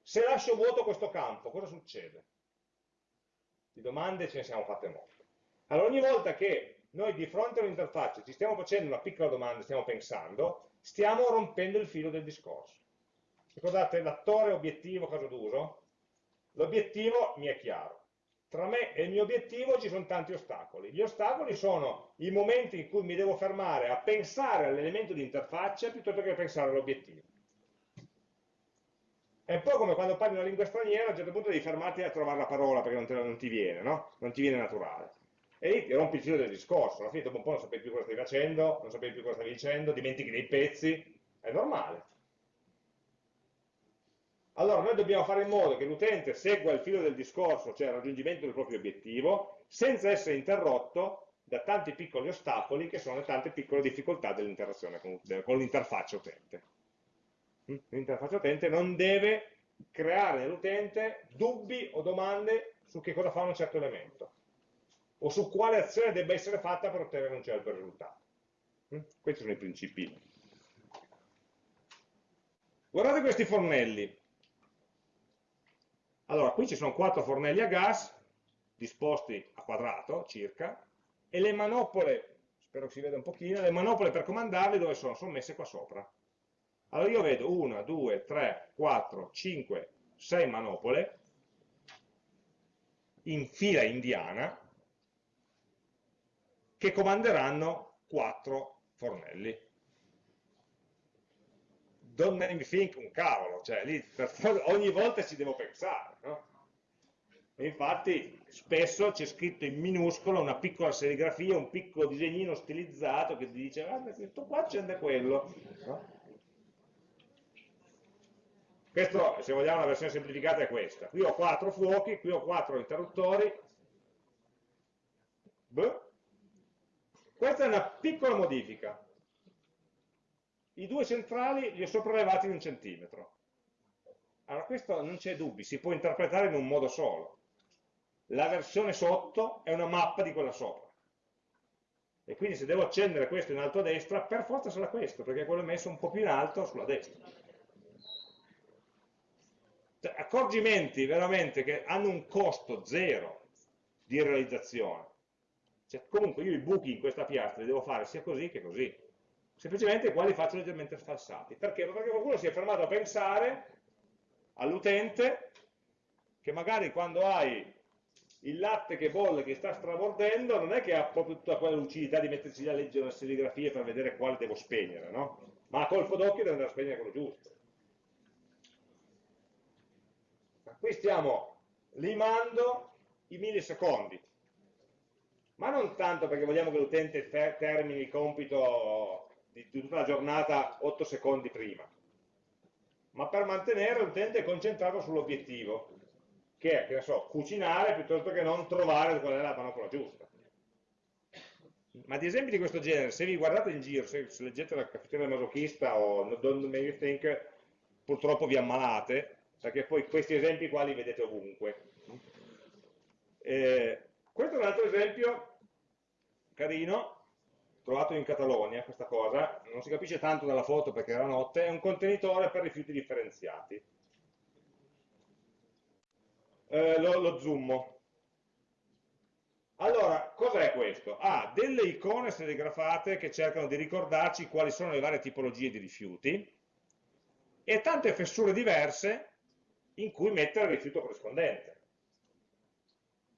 Se lascio vuoto questo campo, cosa succede? Di domande ce ne siamo fatte molte. Allora ogni volta che noi di fronte a un'interfaccia ci stiamo facendo una piccola domanda, stiamo pensando, stiamo rompendo il filo del discorso. Ricordate l'attore obiettivo caso d'uso? L'obiettivo mi è chiaro. Tra me e il mio obiettivo ci sono tanti ostacoli. Gli ostacoli sono i momenti in cui mi devo fermare a pensare all'elemento di interfaccia piuttosto che a pensare all'obiettivo. È un po' come quando parli una lingua straniera, a un certo punto devi fermarti a trovare la parola perché non, te, non ti viene, no? Non ti viene naturale e rompi il filo del discorso, alla fine dopo un po' non sapevi più cosa stavi facendo, non sapevi più cosa stavi dicendo, dimentichi dei pezzi, è normale. Allora noi dobbiamo fare in modo che l'utente segua il filo del discorso, cioè il raggiungimento del proprio obiettivo, senza essere interrotto da tanti piccoli ostacoli che sono le tante piccole difficoltà dell'interazione con, con l'interfaccia utente. Mm? L'interfaccia utente non deve creare nell'utente dubbi o domande su che cosa fa un certo elemento o su quale azione debba essere fatta per ottenere un certo risultato. Mm? Questi sono i principi. Guardate questi fornelli. Allora, qui ci sono quattro fornelli a gas, disposti a quadrato circa, e le manopole, spero che si veda un pochino, le manopole per comandarli dove sono? Sono messe qua sopra. Allora io vedo 1, 2, 3, 4, 5, 6 manopole in fila indiana che comanderanno 4 fornelli. Don't name think un cavolo, cioè lì ogni volta ci devo pensare, no? infatti spesso c'è scritto in minuscolo una piccola serigrafia, un piccolo disegnino stilizzato che ti dice guarda questo qua c'è quello. No? Questo, se vogliamo, la versione semplificata è questa. Qui ho quattro fuochi, qui ho quattro interruttori. Beh. Questa è una piccola modifica. I due centrali li ho sopraelevati di un centimetro. Allora, questo non c'è dubbi, si può interpretare in un modo solo. La versione sotto è una mappa di quella sopra. E quindi se devo accendere questo in alto a destra, per forza sarà questo, perché quello è messo un po' più in alto sulla destra. Cioè, accorgimenti veramente che hanno un costo zero di realizzazione. Cioè, comunque io i buchi in questa piastra li devo fare sia così che così. Semplicemente qua li faccio leggermente sfalsati. Perché? Perché qualcuno si è fermato a pensare all'utente che magari quando hai il latte che bolle, che sta strabordendo, non è che ha proprio tutta quella lucidità di mettersi a leggere le serigrafie per vedere quale devo spegnere, no? Ma a colpo d'occhio deve andare a spegnere quello giusto. Qui stiamo limando i millisecondi, ma non tanto perché vogliamo che l'utente termini il compito di tutta la giornata 8 secondi prima, ma per mantenere l'utente concentrato sull'obiettivo, che è, che so, cucinare piuttosto che non trovare qual è la panopola giusta. Ma di esempi di questo genere, se vi guardate in giro, se, se leggete la caffettiera masochista o Don't Make You Think, purtroppo vi ammalate, perché poi questi esempi qua li vedete ovunque. Eh, questo è un altro esempio carino, trovato in Catalogna, questa cosa, non si capisce tanto dalla foto perché era notte, è un contenitore per rifiuti differenziati. Eh, lo, lo zoom. Allora, cos'è questo? Ha ah, delle icone serigrafate che cercano di ricordarci quali sono le varie tipologie di rifiuti e tante fessure diverse in cui mettere il rifiuto corrispondente.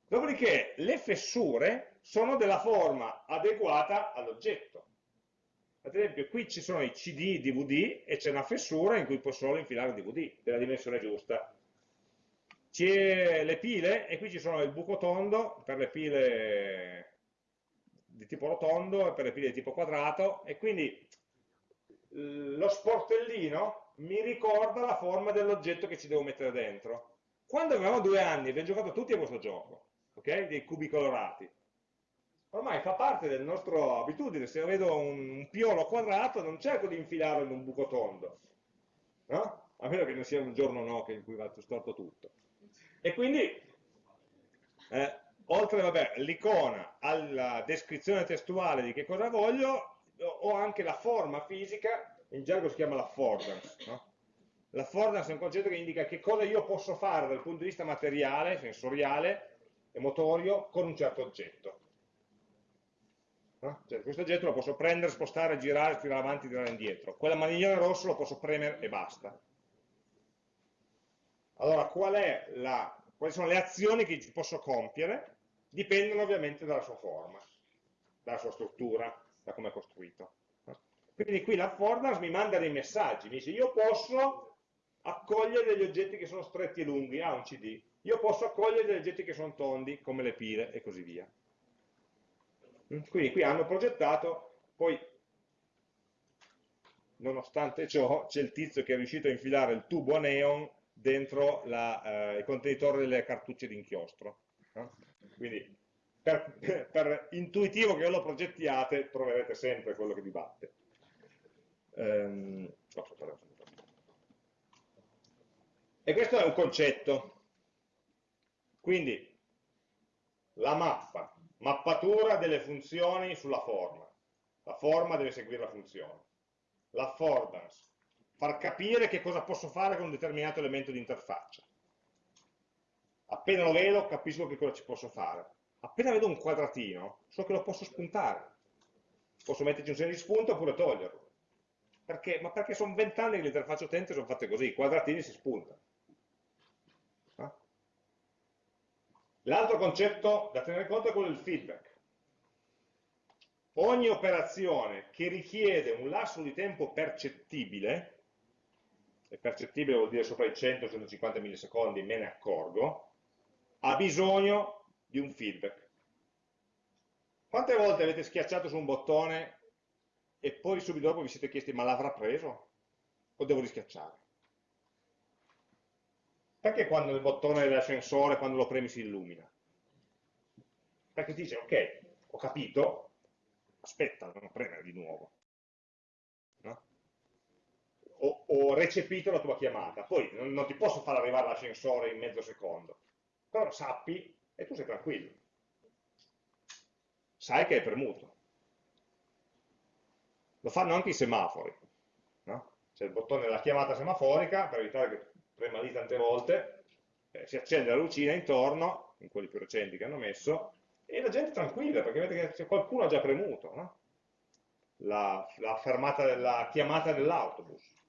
Dopodiché le fessure sono della forma adeguata all'oggetto. Ad esempio qui ci sono i CD, DVD e c'è una fessura in cui puoi solo infilare il DVD della dimensione giusta. C'è le pile e qui ci sono il buco tondo per le pile di tipo rotondo e per le pile di tipo quadrato e quindi lo sportellino mi ricorda la forma dell'oggetto che ci devo mettere dentro. Quando avevamo due anni abbiamo giocato tutti a questo gioco, ok? Dei cubi colorati. Ormai fa parte della nostra abitudine, se io vedo un, un piolo quadrato non cerco di infilarlo in un buco tondo, no? A meno che non sia un giorno no, in cui va storto tutto. E quindi, eh, oltre all'icona, alla descrizione testuale di che cosa voglio, ho anche la forma fisica in gergo si chiama l'affordance. No? L'affordance è un concetto che indica che cosa io posso fare dal punto di vista materiale, sensoriale e motorio con un certo oggetto. No? Cioè, questo oggetto lo posso prendere, spostare, girare, tirare avanti, tirare indietro. Quella maniglione rosso lo posso premere e basta. Allora, qual la, quali sono le azioni che posso compiere? Dipendono ovviamente dalla sua forma, dalla sua struttura, da come è costruito. Quindi qui l'affordance mi manda dei messaggi, mi dice io posso accogliere degli oggetti che sono stretti e lunghi, ah un CD, io posso accogliere degli oggetti che sono tondi, come le pile e così via. Quindi qui hanno progettato, poi nonostante ciò c'è il tizio che è riuscito a infilare il tubo a neon dentro la, eh, il contenitore delle cartucce d'inchiostro. No? Quindi per, per, intuitivo che lo progettiate troverete sempre quello che vi batte. Um, e questo è un concetto. Quindi la mappa, mappatura delle funzioni sulla forma. La forma deve seguire la funzione. L'affordance, far capire che cosa posso fare con un determinato elemento di interfaccia. Appena lo vedo capisco che cosa ci posso fare. Appena vedo un quadratino so che lo posso spuntare. Posso metterci un segno di spunto oppure toglierlo. Perché? Ma perché sono vent'anni che le interfacce utente sono fatte così, i quadratini si spuntano. L'altro concetto da tenere conto è quello del feedback. Ogni operazione che richiede un lasso di tempo percettibile, e percettibile vuol dire sopra i 100-150 millisecondi, me ne accorgo, ha bisogno di un feedback. Quante volte avete schiacciato su un bottone e poi subito dopo vi siete chiesti ma l'avrà preso? O devo rischiacciare? Perché quando il bottone dell'ascensore, quando lo premi, si illumina? Perché ti dice, ok, ho capito, aspetta, non premere di nuovo. No? Ho, ho, recepito la tua chiamata, poi non, non ti posso far arrivare l'ascensore in mezzo secondo, però sappi e tu sei tranquillo. Sai che è premuto. Lo fanno anche i semafori. No? C'è il bottone della chiamata semaforica per evitare che prema lì tante volte, eh, si accende la lucina intorno, in quelli più recenti che hanno messo, e la gente è tranquilla, perché vedete che qualcuno ha già premuto, no? la, la, fermata della chiamata dell'autobus.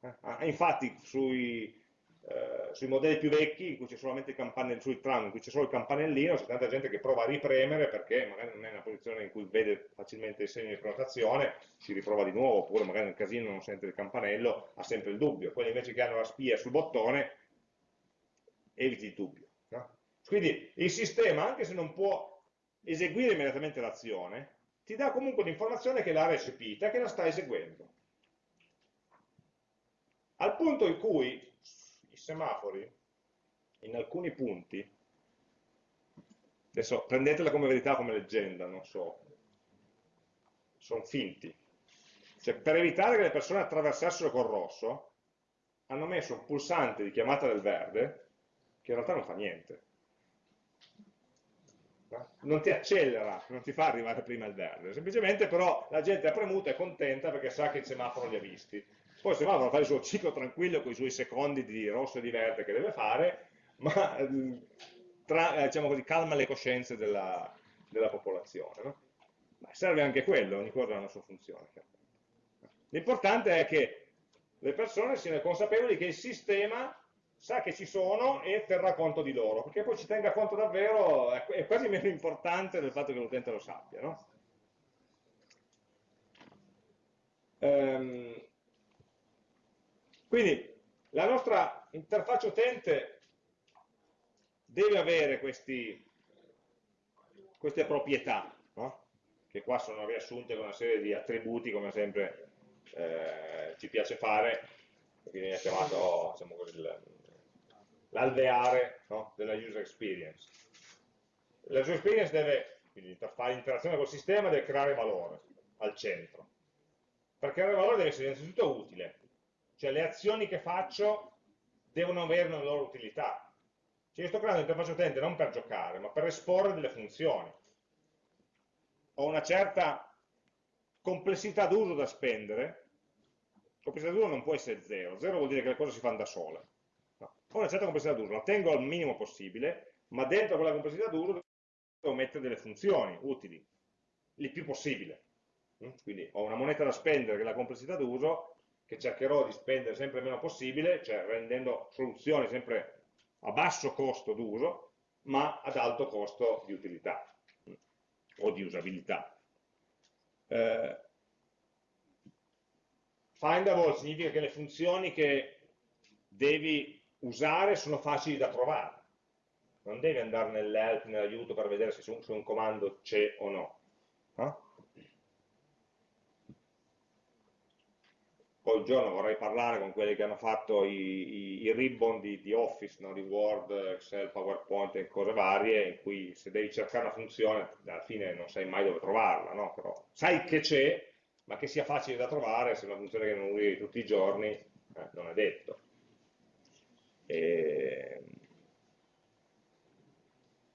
Eh? Ah, infatti sui, eh, sui, modelli più vecchi, in cui c'è solamente il campanellino, sui tram, in cui c'è solo il campanellino, c'è tanta gente che prova a ripremere perché magari non è una posizione in cui vede facilmente il segno di prenotazione, si riprova di nuovo, oppure magari nel casino non sente il campanello, ha sempre il dubbio. Quelli invece che hanno la spia sul bottone, eviti il dubbio. No? Quindi il sistema, anche se non può eseguire immediatamente l'azione, ti dà comunque l'informazione che l'ha recepita, che la sta eseguendo. Al punto in cui semafori in alcuni punti, adesso prendetela come verità, come leggenda, non so, sono finti. Cioè, per evitare che le persone attraversassero col rosso, hanno messo un pulsante di chiamata del verde, che in realtà non fa niente. Non ti accelera, non ti fa arrivare prima il verde, semplicemente però la gente ha premuto e è contenta perché sa che il semaforo li ha visti poi se va fa il suo ciclo tranquillo con i suoi secondi di rosso e di verde che deve fare, ma ehm, tra, eh, diciamo così, calma le coscienze della, della popolazione. No? Ma serve anche quello, ogni cosa ha una sua funzione. L'importante è che le persone siano consapevoli che il sistema sa che ci sono e terrà conto di loro, perché poi ci tenga conto davvero è quasi meno importante del fatto che l'utente lo sappia. No? Um, quindi la nostra interfaccia utente deve avere questi, queste proprietà, no? che qua sono riassunte con una serie di attributi, come sempre eh, ci piace fare, che viene chiamato diciamo, l'alveare no? della user experience. La user experience deve, quindi fare l'interazione col sistema, deve creare valore al centro. Per creare valore deve essere innanzitutto utile, cioè le azioni che faccio devono avere una loro utilità. Cioè io sto creando un'interfaccia utente non per giocare, ma per esporre delle funzioni. Ho una certa complessità d'uso da spendere, complessità d'uso non può essere zero, zero vuol dire che le cose si fanno da sole. No. Ho una certa complessità d'uso, la tengo al minimo possibile, ma dentro quella complessità d'uso devo mettere delle funzioni utili, il più possibile. Quindi ho una moneta da spendere che è la complessità d'uso, che cercherò di spendere sempre meno possibile, cioè rendendo soluzioni sempre a basso costo d'uso, ma ad alto costo di utilità o di usabilità. Eh, findable significa che le funzioni che devi usare sono facili da provare. Non devi andare nell'help, nell'aiuto per vedere se su un comando c'è o no. Eh? Poi giorno vorrei parlare con quelli che hanno fatto i, i, i ribbon di, di Office, no? di Word, Excel, PowerPoint e cose varie, in cui se devi cercare una funzione, alla fine non sai mai dove trovarla, no? Però sai che c'è, ma che sia facile da trovare, se è una funzione che non usi tutti i giorni, eh, non è detto. E...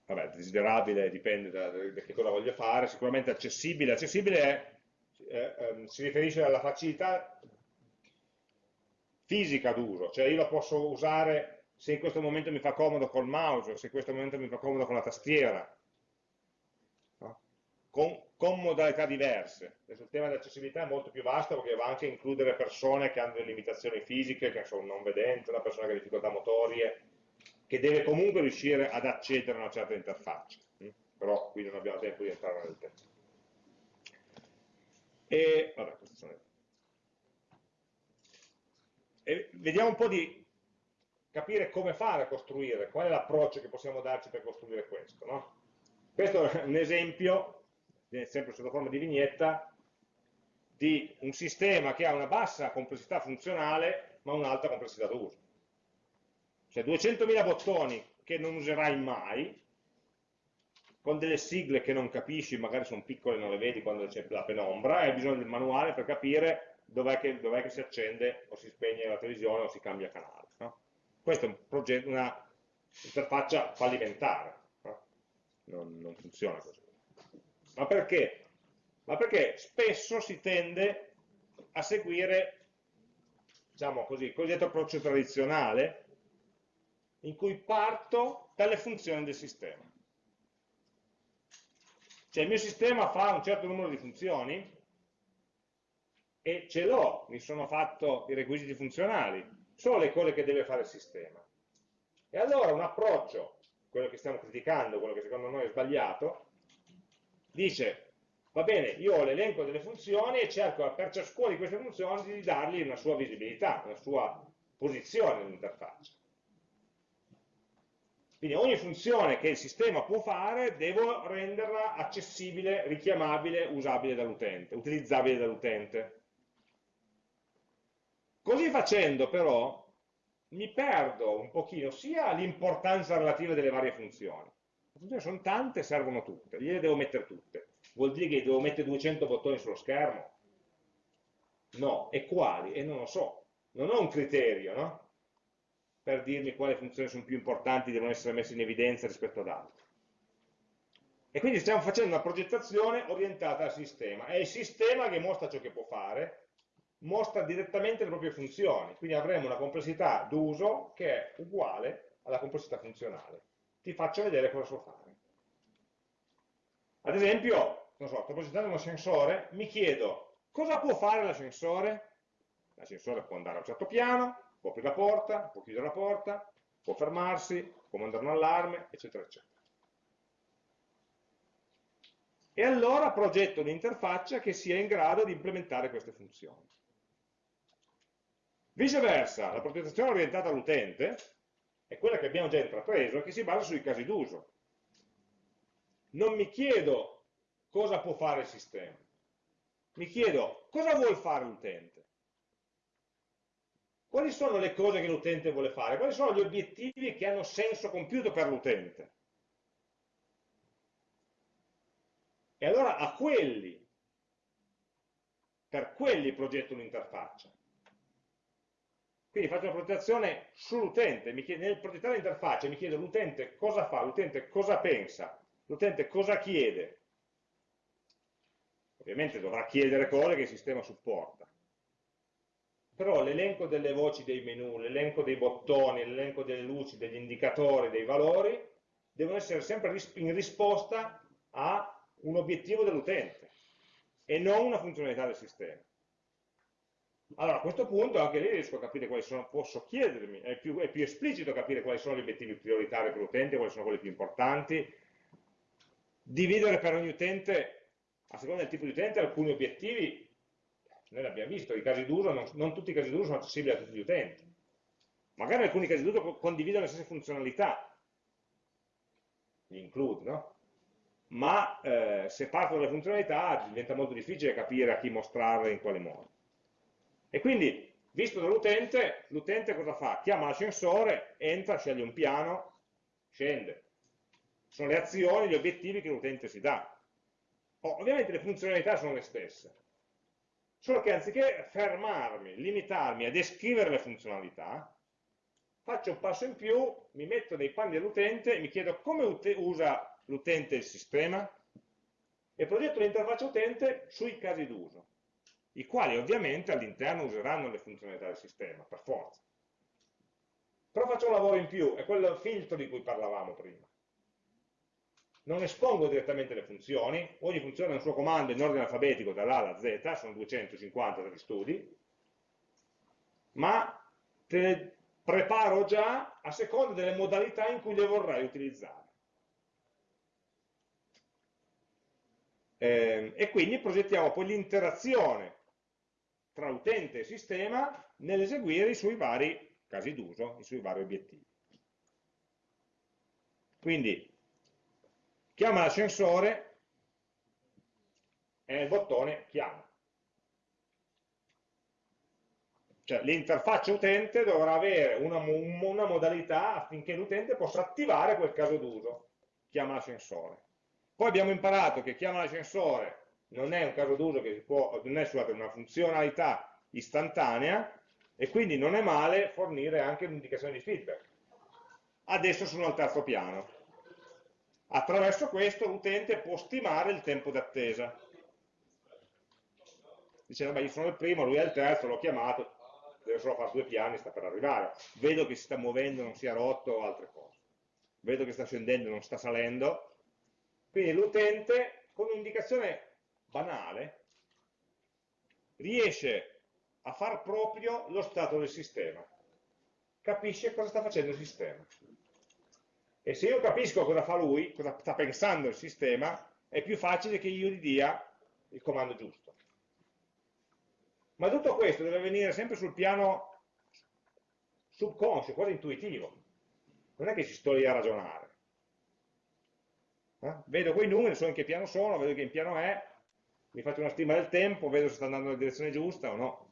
Vabbè, desiderabile dipende da, da, che cosa voglio fare, sicuramente accessibile. Accessibile è, eh, eh, si riferisce alla facilità fisica d'uso, cioè io lo posso usare se in questo momento mi fa comodo col mouse, se in questo momento mi fa comodo con la tastiera, no? con, con, modalità diverse. Adesso il tema dell'accessibilità è molto più vasto perché va anche a includere persone che hanno delle limitazioni fisiche, che sono non vedenti, una persona che ha difficoltà motorie, che deve comunque riuscire ad accedere a una certa interfaccia. Hm? Però qui non abbiamo tempo di entrare nel testo. E, vabbè, queste sono le e vediamo un po' di capire come fare a costruire, qual è l'approccio che possiamo darci per costruire questo. No? Questo è un esempio, sempre sotto forma di vignetta, di un sistema che ha una bassa complessità funzionale ma un'alta complessità d'uso. Cioè 200.000 bottoni che non userai mai, con delle sigle che non capisci, magari sono piccole e non le vedi quando c'è la penombra, hai bisogno del manuale per capire dov'è che, dov che, si accende o si spegne la televisione o si cambia canale. No? Questa è un una fallimentare, no? non, non, funziona così. Ma perché? Ma perché spesso si tende a seguire, diciamo così, il cosiddetto approccio tradizionale, in cui parto dalle funzioni del sistema. Cioè il mio sistema fa un certo numero di funzioni, e ce l'ho, mi sono fatto i requisiti funzionali, sono le cose che deve fare il sistema. E allora un approccio, quello che stiamo criticando, quello che secondo noi è sbagliato, dice, va bene, io ho l'elenco delle funzioni e cerco per ciascuna di queste funzioni di dargli una sua visibilità, una sua posizione nell'interfaccia. Quindi ogni funzione che il sistema può fare devo renderla accessibile, richiamabile, usabile dall'utente, utilizzabile dall'utente. Così facendo però mi perdo un pochino sia l'importanza relativa delle varie funzioni. Le funzioni sono tante, servono tutte, gliele devo mettere tutte. Vuol dire che devo mettere 200 bottoni sullo schermo? No, e quali? E non lo so. Non ho un criterio, no? Per dirmi quali funzioni sono più importanti, devono essere messe in evidenza rispetto ad altre. E quindi stiamo facendo una progettazione orientata al sistema. È il sistema che mostra ciò che può fare, mostra direttamente le proprie funzioni, quindi avremo una complessità d'uso che è uguale alla complessità funzionale. Ti faccio vedere cosa so fare. Ad esempio, non so, sto progettando un ascensore, mi chiedo cosa può fare l'ascensore? L'ascensore può andare a un certo piano, può aprire la porta, può chiudere la porta, può fermarsi, può mandare un allarme, eccetera, eccetera. E allora progetto un'interfaccia che sia in grado di implementare queste funzioni. Viceversa, la progettazione orientata all'utente è quella che abbiamo già intrapreso e che si basa sui casi d'uso. Non mi chiedo cosa può fare il sistema, mi chiedo cosa vuole fare l'utente. Quali sono le cose che l'utente vuole fare? Quali sono gli obiettivi che hanno senso compiuto per l'utente? E allora a quelli, per quelli progetto un'interfaccia. Quindi faccio una progettazione sull'utente, nel progettare l'interfaccia mi chiedo l'utente cosa fa, l'utente cosa pensa, l'utente cosa chiede. Ovviamente dovrà chiedere cose che il sistema supporta. Però l'elenco delle voci dei menu, l'elenco dei bottoni, l'elenco delle luci, degli indicatori, dei valori, devono essere sempre in risposta a un obiettivo dell'utente e non una funzionalità del sistema. Allora a questo punto anche lì riesco a capire quali sono, posso chiedermi, è più, è più esplicito capire quali sono gli obiettivi prioritari per l'utente, quali sono quelli più importanti, dividere per ogni utente, a seconda del tipo di utente, alcuni obiettivi, noi l'abbiamo visto, i casi d'uso, non, non, tutti i casi d'uso sono accessibili a tutti gli utenti, magari alcuni casi d'uso condividono le stesse funzionalità, gli include, no? Ma eh, se partono dalle funzionalità diventa molto difficile capire a chi mostrarle in quale modo. E quindi, visto dall'utente, l'utente cosa fa? Chiama l'ascensore, entra, sceglie un piano, scende. Sono le azioni, gli obiettivi che l'utente si dà. Oh, ovviamente le funzionalità sono le stesse, solo che anziché fermarmi, limitarmi a descrivere le funzionalità, faccio un passo in più, mi metto nei panni dell'utente e mi chiedo come usa l'utente il sistema e progetto l'interfaccia utente sui casi d'uso, i quali ovviamente all'interno useranno le funzionalità del sistema, per forza. Però faccio un lavoro in più, è quel filtro di cui parlavamo prima non espongo direttamente le funzioni, ogni funzione ha un suo comando in ordine alfabetico dall'A alla Z, sono 250 dagli studi, ma te le preparo già a seconda delle modalità in cui le vorrei utilizzare. Eh, e quindi progettiamo poi l'interazione tra utente e sistema nell'eseguire i suoi vari casi d'uso, i suoi vari obiettivi. Quindi chiama l'ascensore e nel bottone chiama. Cioè l'interfaccia utente dovrà avere una, una modalità affinché l'utente possa attivare quel caso d'uso, chiama l'ascensore. Poi abbiamo imparato che chiama l'ascensore non è un caso d'uso che si può, non è scusate, una funzionalità istantanea e quindi non è male fornire anche un'indicazione di feedback. Adesso sono al terzo piano. Attraverso questo l'utente può stimare il tempo d'attesa. Dice, vabbè, io sono il primo, lui è il terzo, l'ho chiamato, deve solo fare due piani, sta per arrivare. Vedo che si sta muovendo, non si è rotto o altre cose. Vedo che sta scendendo, non sta salendo. Quindi l'utente, con un'indicazione banale, riesce a far proprio lo stato del sistema. Capisce cosa sta facendo il sistema. E se io capisco cosa fa lui, cosa sta pensando il sistema, è più facile che io gli dia il comando giusto. Ma tutto questo deve avvenire sempre sul piano subconscio, quasi intuitivo. Non è che ci sto lì a ragionare. Eh? Vedo quei numeri, so in che piano sono, vedo che in piano è, mi faccio una stima del tempo, vedo se sta andando nella direzione giusta o no.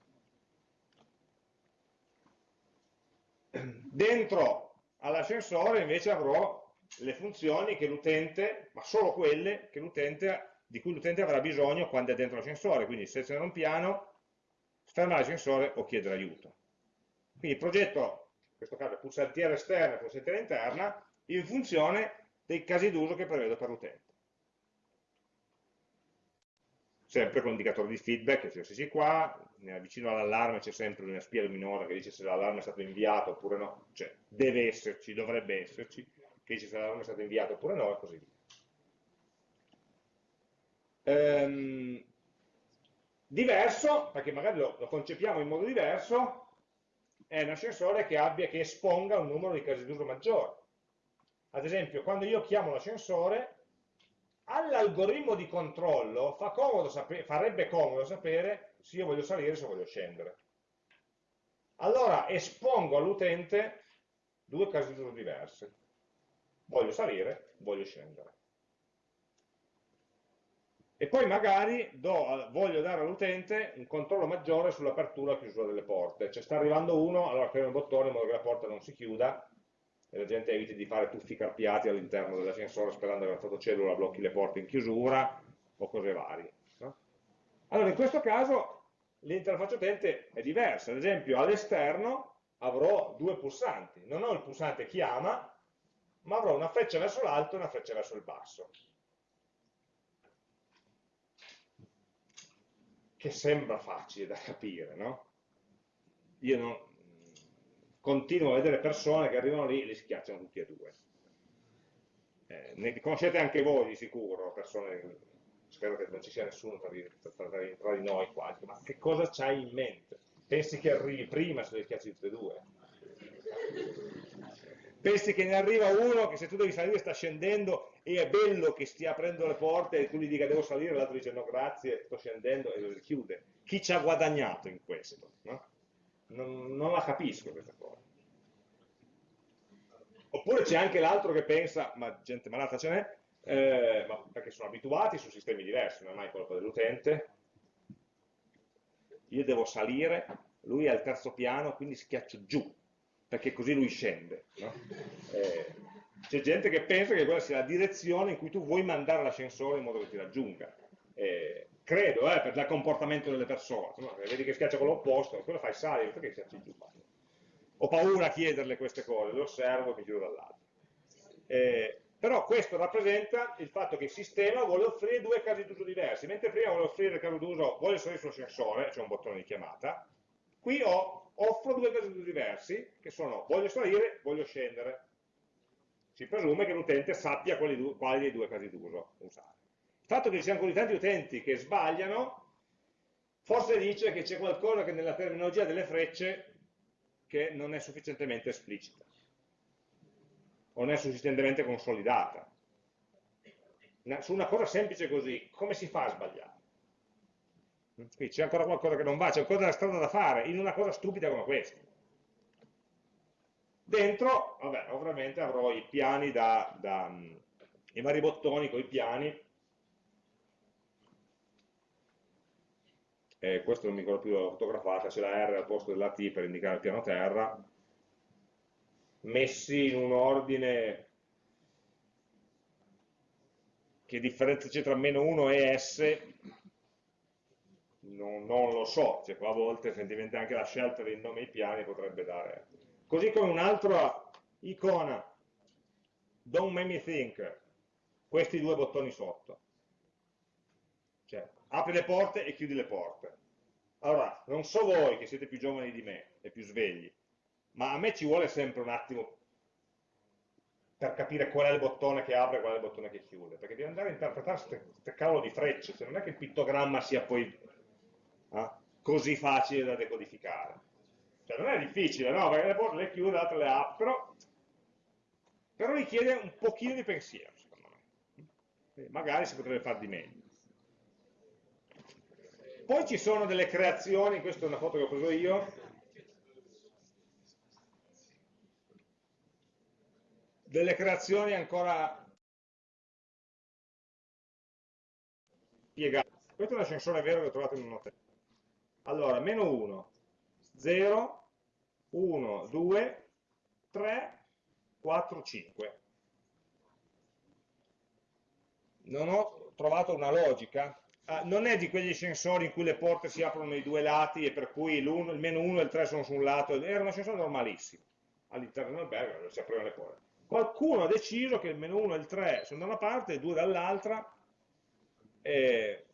Dentro All'ascensore invece avrò le funzioni che l'utente, ma solo quelle di cui l'utente avrà bisogno quando è dentro l'ascensore, quindi selezionare un piano, fermare l'ascensore o chiedere aiuto. Quindi progetto, in questo caso pulsantiera esterna e pulsantiera interna, in funzione dei casi d'uso che prevedo per l'utente. Sempre con indicatore di feedback, cioè se qua, vicino all'allarme c'è sempre una spia luminosa che dice se l'allarme è stato inviato oppure no, cioè deve esserci, dovrebbe esserci, che dice se l'allarme è stato inviato oppure no e così via. Ehm, diverso, perché magari lo, lo, concepiamo in modo diverso, è un ascensore che, abbia, che esponga un numero di casi d'uso maggiore. Ad esempio, quando io chiamo l'ascensore, all'algoritmo di controllo comodo farebbe comodo sapere se io voglio salire o se voglio scendere. Allora espongo all'utente due casi d'uso diversi. Voglio salire, voglio scendere. E poi magari do, voglio dare all'utente un controllo maggiore sull'apertura e chiusura delle porte. Cioè sta arrivando uno, allora premo il bottone in modo che la porta non si chiuda e la gente eviti di fare tuffi carpiati all'interno dell'ascensore sperando che la fotocellula blocchi le porte in chiusura o cose varie. No? Allora, in questo caso l'interfaccia utente è diversa, ad esempio all'esterno avrò due pulsanti, non ho il pulsante chiama, ma avrò una freccia verso l'alto e una freccia verso il basso. Che sembra facile da capire, no? Io non, continuo a vedere persone che arrivano lì e li schiacciano tutti e due. Eh, ne conoscete anche voi di sicuro, persone, spero che non ci sia nessuno tra di, tra, tra, di noi qua, ma che cosa c'hai in mente? Pensi che arrivi prima se li schiacci tutti e due? Pensi che ne arriva uno che se tu devi salire sta scendendo e è bello che stia aprendo le porte e tu gli dica devo salire, l'altro dice no grazie, sto scendendo e lo chiude. Chi ci ha guadagnato in questo? No? non, non la capisco questa cosa. Oppure c'è anche l'altro che pensa, ma gente malata ce n'è, eh, ma perché sono abituati su sistemi diversi, non è mai colpa dell'utente. Io devo salire lui è al terzo piano, quindi schiaccio giù, perché così lui scende. No? Eh, c'è gente che pensa che quella sia la direzione in cui tu vuoi mandare l'ascensore in modo che ti raggiunga. Eh, credo, eh, per il comportamento delle persone, no? vedi che schiaccia con l'opposto, quello fai salire, perché schiacci giù? Ho paura a chiederle queste cose, le osservo e mi giro dall'alto. Eh, però questo rappresenta il fatto che il sistema vuole offrire due casi d'uso diversi, mentre prima vuole offrire il caso d'uso, voglio salire sull'ascensore, c'è un bottone di chiamata, qui ho, offro due casi d'uso diversi, che sono voglio salire, voglio scendere. Si presume che l'utente sappia quali, quali dei due casi d'uso usare. Il fatto che ci siano così tanti utenti che sbagliano, forse dice che c'è qualcosa che nella terminologia delle frecce che non è sufficientemente esplicita o non è sufficientemente consolidata. Su una cosa semplice così, come si fa a sbagliare? Qui c'è ancora qualcosa che non va, c'è ancora della strada da fare in una cosa stupida come questa. Dentro, vabbè, ovviamente avrò i piani da, da i vari bottoni con i piani, e questo non mi ricordo più la fotografata, c'è la R al posto della T per indicare il piano terra, messi in un ordine che differenza c'è tra meno 1 e S non, non lo so, cioè, a volte sentimenti anche la scelta dei nomi ai piani potrebbe dare. Così come un'altra icona don't make me think questi due bottoni sotto apri le porte e chiudi le porte allora, non so voi che siete più giovani di me e più svegli ma a me ci vuole sempre un attimo per capire qual è il bottone che apre e qual è il bottone che chiude, perché devi andare a interpretare queste cavolo di frecce, se non è che il pittogramma sia poi eh, così facile da decodificare. Cioè non è difficile, no? Perché le porte le chiude, le altre le apre, però, però richiede un pochino di pensiero, secondo me. Magari si potrebbe fare di meglio. Poi ci sono delle creazioni, questa è una foto che ho preso io, delle creazioni ancora piegate. Questo è un ascensore vero che ho trovato in un hotel. Allora, meno 1, 0, 1, 2, 3, 4, 5. Non ho trovato una logica. Ah, non è di quegli ascensori in cui le porte si aprono nei due lati e per cui il meno 1 e il 3 sono su un lato. Era un ascensore normalissimo. All'interno dell'albergo si aprivano le porte qualcuno ha deciso che il meno 1 e il 3 sono da una parte e 2 dall'altra, eh,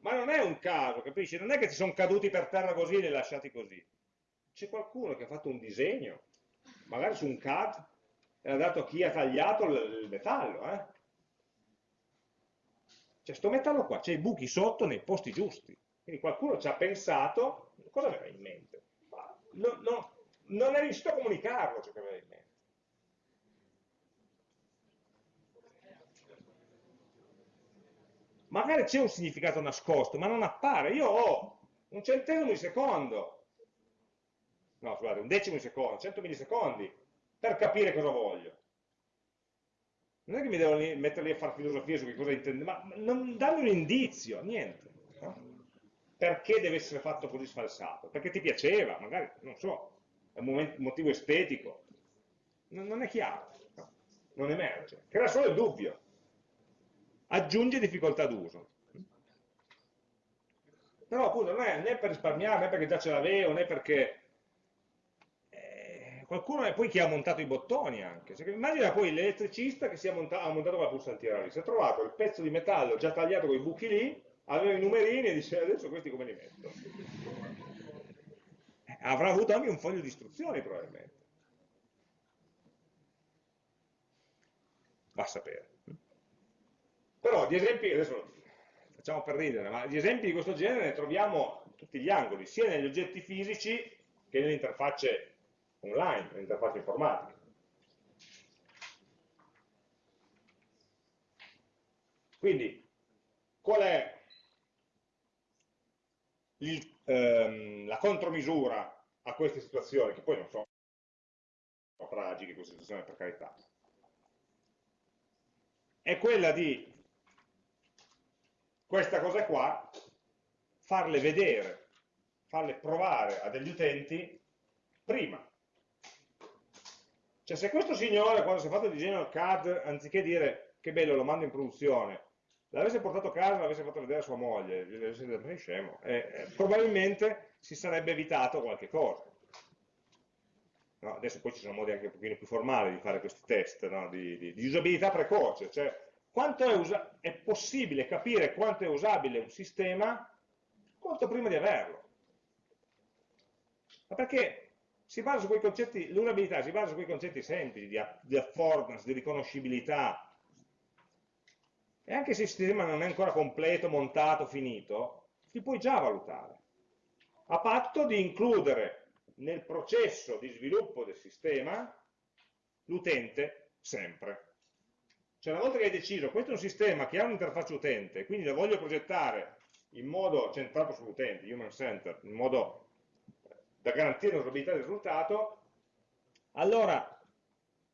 ma non è un caso, capisci? Non è che ci sono caduti per terra così e li lasciati così. C'è qualcuno che ha fatto un disegno, magari su un CAD, e ha dato a chi ha tagliato il, metallo. Eh? Cioè, sto metallo qua, c'è i buchi sotto nei posti giusti. Quindi qualcuno ci ha pensato, cosa aveva in mente? No, no, non è riuscito a comunicarlo ciò che aveva in mente. magari c'è un significato nascosto, ma non appare. Io ho un centesimo di secondo, no scusate, un decimo di secondo, 100 millisecondi, per capire cosa voglio. Non è che mi devo mettere lì a fare filosofia su che cosa intende, ma non dammi un indizio, niente. No? Perché deve essere fatto così sfalsato? Perché ti piaceva, magari, non so, è un motivo estetico. Non, non è chiaro, no? non emerge. Crea solo il dubbio aggiunge difficoltà d'uso. Però appunto non è né per risparmiare, né perché già ce l'avevo, né perché qualcuno è poi chi ha montato i bottoni anche. Cioè, immagina poi l'elettricista che montato, ha montato la pulsantiera lì, si è trovato il pezzo di metallo già tagliato con i buchi lì, aveva i numerini e dice adesso questi come li metto? Eh, avrà avuto anche un foglio di istruzioni probabilmente. Va a sapere. Però di esempi, adesso facciamo per ridere, ma di esempi di questo genere ne troviamo in tutti gli angoli, sia negli oggetti fisici che nelle interfacce online, nelle interfacce informatiche. Quindi, qual è il, ehm, la contromisura a queste situazioni, che poi non sono tragiche queste situazioni per carità? È quella di questa cosa qua, farle vedere, farle provare a degli utenti prima. Cioè se questo signore quando si è fatto il disegno al CAD, anziché dire che bello lo mando in produzione, l'avesse portato a casa, l'avesse fatto vedere a sua moglie, gli avesse detto, sei scemo, eh, eh, probabilmente si sarebbe evitato qualche cosa. No, adesso poi ci sono modi anche un pochino più formali di fare questi test no, di, di, di, usabilità precoce, cioè quanto è, è, possibile capire quanto è usabile un sistema molto prima di averlo. Ma perché si basa su quei concetti, l'usabilità si basa su quei concetti semplici di, di affordance, di riconoscibilità, e anche se il sistema non è ancora completo, montato, finito, si puoi già valutare, a patto di includere nel processo di sviluppo del sistema l'utente sempre. Cioè una volta che hai deciso, questo è un sistema che ha un'interfaccia utente, quindi lo voglio progettare in modo centrato sull'utente, human centered, in modo da garantire l'usabilità del risultato, allora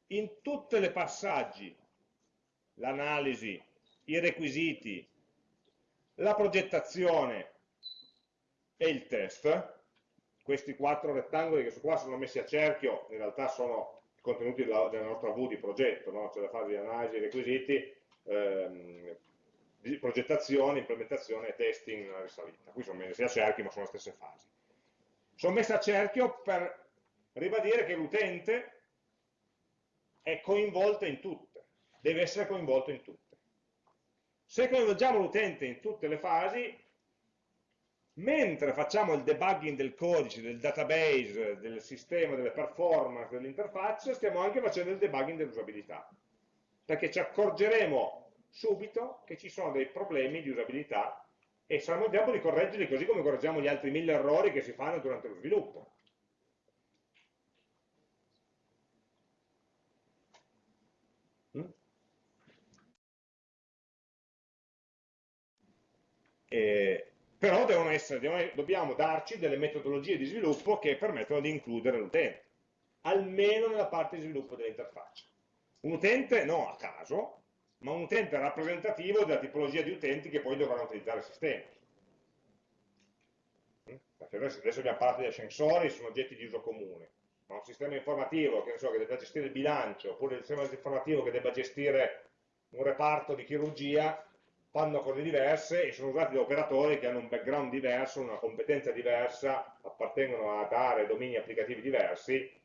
in tutti i passaggi, l'analisi, i requisiti, la progettazione e il test, questi quattro rettangoli che su qua sono messi a cerchio, in realtà sono i contenuti della, della nostra V di progetto, no? cioè la fase di analisi, requisiti, ehm, progettazione, implementazione e testing nella risalita. Qui sono messi a cerchio ma sono le stesse fasi. Sono messi a cerchio per ribadire che l'utente è coinvolto in tutte, deve essere coinvolto in tutte. Se coinvolgiamo l'utente in tutte le fasi, mentre facciamo il debugging del codice, del database, del sistema, delle performance, dell'interfaccia, stiamo anche facendo il debugging dell'usabilità, perché ci accorgeremo subito che ci sono dei problemi di usabilità e saremo in tempo di correggerli così come correggiamo gli altri mille errori che si fanno durante lo sviluppo. Mm? E però essere, dobbiamo darci delle metodologie di sviluppo che permettono di includere l'utente, almeno nella parte di sviluppo dell'interfaccia. Un utente no a caso, ma un utente rappresentativo della tipologia di utenti che poi dovranno utilizzare il sistema. Perché adesso, abbiamo parlato di ascensori, sono oggetti di uso comune. Ma un sistema informativo che, so, che debba gestire il bilancio, oppure un sistema informativo che debba gestire un reparto di chirurgia, fanno cose diverse e sono usati da operatori che hanno un background diverso, una competenza diversa, appartengono ad aree, domini applicativi diversi.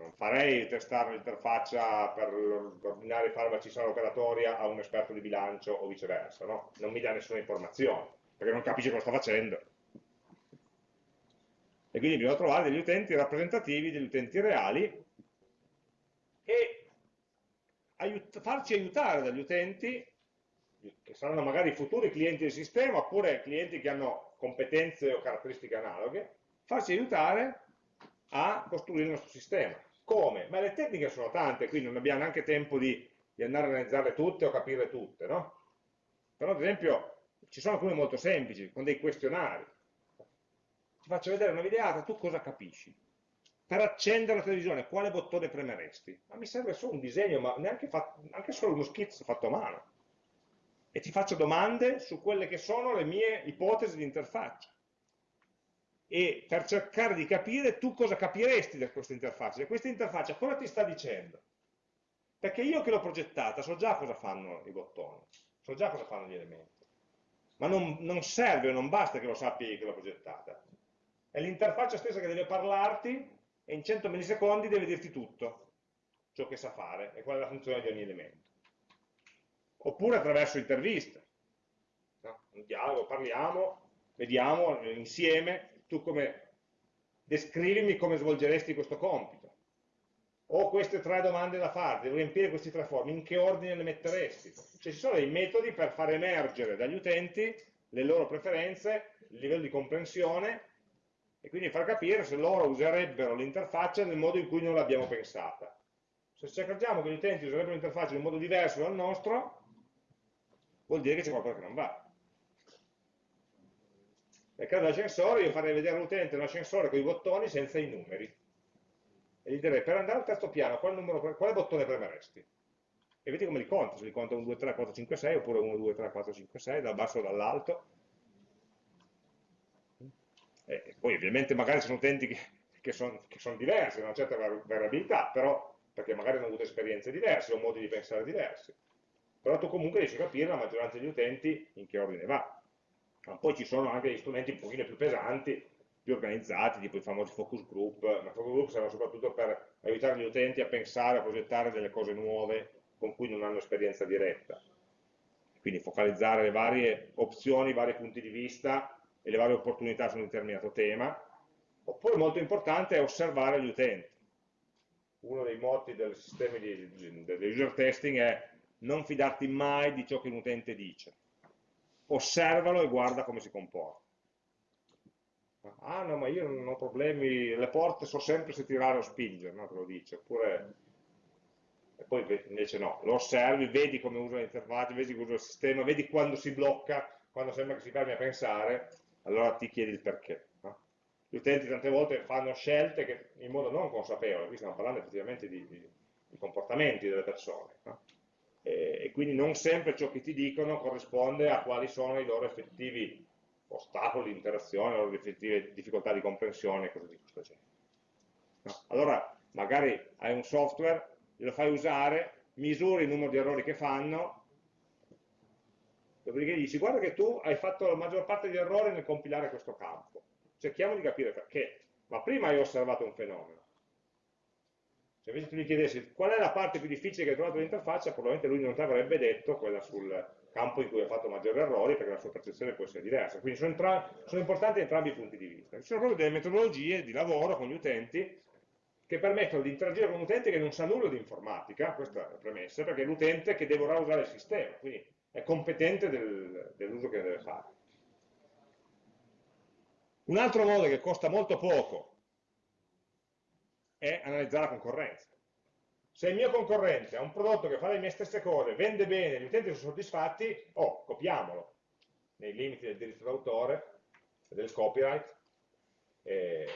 Non, farei testare l'interfaccia per ordinare i farmaci operatoria a un esperto di bilancio o viceversa, no? non mi dà nessuna informazione, perché non capisce cosa sta facendo. E quindi bisogna trovare degli utenti rappresentativi, degli utenti reali, e aiut farci aiutare dagli utenti che saranno magari futuri clienti del sistema oppure clienti che hanno competenze o caratteristiche analoghe, farci aiutare a costruire il nostro sistema. Come? Ma le tecniche sono tante, quindi non abbiamo neanche tempo di, di andare a analizzarle tutte o capirle tutte, no? Però ad esempio ci sono alcune molto semplici, con dei questionari. Ti faccio vedere una videata, tu cosa capisci? Per accendere la televisione, quale bottone premeresti? Ma mi serve solo un disegno, ma neanche, fatto, neanche solo uno schizzo fatto a mano e ti faccio domande su quelle che sono le mie ipotesi di interfaccia e per cercare di capire tu cosa capiresti da questa interfaccia, e questa interfaccia cosa ti sta dicendo? Perché io che l'ho progettata so già cosa fanno i bottoni, so già cosa fanno gli elementi, ma non, non serve, non basta che lo sappi che l'ho progettata, è l'interfaccia stessa che deve parlarti e in 100 millisecondi deve dirti tutto ciò che sa fare e qual è la funzione di ogni elemento oppure attraverso interviste. No? Un dialogo, parliamo, vediamo insieme, tu come descrivimi come svolgeresti questo compito. Ho queste tre domande da fare, devo riempire questi tre formi, in che ordine le metteresti? Cioè ci sono dei metodi per far emergere dagli utenti le loro preferenze, il livello di comprensione e quindi far capire se loro userebbero l'interfaccia nel modo in cui noi l'abbiamo pensata. Se ci accorgiamo che gli utenti userebbero l'interfaccia in un modo diverso dal nostro, vuol dire che c'è qualcosa che non va. Nel caso dell'ascensore io farei vedere all'utente un ascensore con i bottoni senza i numeri. E gli direi, per andare al terzo piano, quale, numero, quale bottone premeresti? E vedi come li conta, se li conta 1, 2, 3, 4, 5, 6, oppure 1, 2, 3, 4, 5, 6, dal basso o dall'alto. E poi ovviamente magari sono utenti che, che sono son diversi, hanno una certa variabilità, però perché magari hanno avuto esperienze diverse o modi di pensare diversi. Però tu comunque riesci a capire la maggioranza degli utenti in che ordine va. Ma poi ci sono anche degli strumenti un pochino più pesanti, più organizzati, tipo i famosi focus group, ma focus group servono soprattutto per aiutare gli utenti a pensare, a progettare delle cose nuove con cui non hanno esperienza diretta. Quindi focalizzare le varie opzioni, i vari punti di vista e le varie opportunità su un determinato tema. Oppure molto importante è osservare gli utenti. Uno dei motti del sistema di, di user testing è non fidarti mai di ciò che un utente dice. Osservalo e guarda come si comporta. Ah no, ma io non ho problemi, le porte so sempre se tirare o spingere, no? Te lo dice. Oppure e poi invece no, lo osservi, vedi come usa l'interfaccia, vedi come usa il sistema, vedi quando si blocca, quando sembra che si fermi a pensare, allora ti chiedi il perché. No? Gli utenti tante volte fanno scelte che in modo non consapevole, qui stiamo parlando effettivamente di, di, di comportamenti delle persone, no? E, e, quindi non sempre ciò che ti dicono corrisponde a quali sono i loro effettivi ostacoli di interazione, le loro effettive difficoltà di comprensione e cose di questo genere. No? Allora, magari hai un software lo fai usare, misuri il numero di errori che fanno, dopodiché dici guarda che tu hai fatto la maggior parte degli errori nel compilare questo campo, cerchiamo di capire perché, ma prima hai osservato un fenomeno. Se invece tu gli chiedessi qual è la parte più difficile che hai trovato nell'interfaccia, probabilmente lui non ti avrebbe detto quella sul campo in cui hai fatto maggiori errori, perché la sua percezione può essere diversa. Quindi sono, sono importanti entrambi i punti di vista. Ci sono proprio delle metodologie di lavoro con gli utenti che permettono di interagire con un utente che non sa nulla di informatica, questa è la premessa, perché è l'utente che dovrà usare il sistema, quindi è competente del, dell'uso che deve fare. Un altro modo che costa molto poco è analizzare la concorrenza. Se il mio concorrente ha un prodotto che fa le mie stesse cose, vende bene, gli utenti sono soddisfatti, oh, copiamolo, nei limiti del diritto d'autore, del copyright e,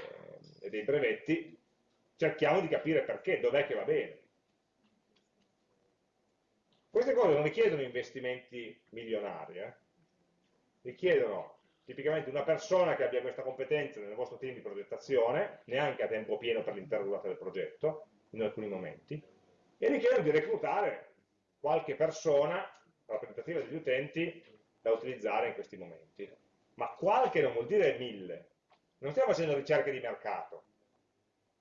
e dei brevetti, cerchiamo di capire perché, dov'è che va bene. Queste cose non richiedono investimenti milionari, eh? richiedono tipicamente una persona che abbia questa competenza nel vostro team di progettazione, neanche a tempo pieno per l'intera durata del progetto, in alcuni momenti, e richiedono di reclutare qualche persona rappresentativa degli utenti da utilizzare in questi momenti. Ma qualche non vuol dire mille. Non stiamo facendo ricerche di mercato,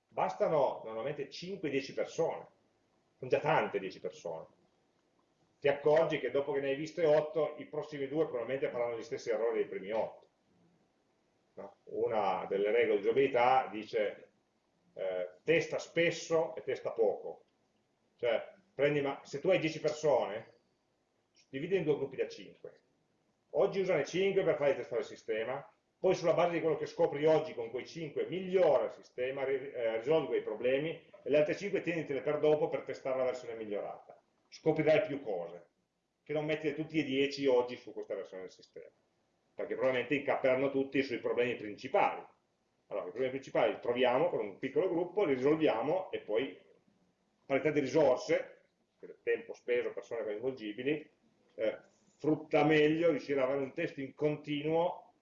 bastano normalmente 5-10 persone, sono già tante 10 persone. Ti accorgi che dopo che ne hai viste 8, i prossimi due probabilmente faranno gli stessi errori dei primi 8. No? Una delle regole di usabilità dice eh, testa spesso e testa poco. Cioè, prendi, se tu hai 10 persone, dividi in due gruppi da 5. Oggi usano 5 per fare testare il sistema, poi sulla base di quello che scopri oggi con quei 5 migliora il sistema, eh, risolvi quei problemi e le altre 5 tienitele per dopo per testare la versione migliorata. Scoprirai più cose, che non metti tutti e 10 oggi su questa versione del sistema, perché probabilmente incapperanno tutti sui problemi principali. Allora, i problemi principali li troviamo con un piccolo gruppo, li risolviamo e poi, parità di risorse, tempo speso, persone coinvolgibili, eh, frutta meglio riuscire ad avere un testo in continuo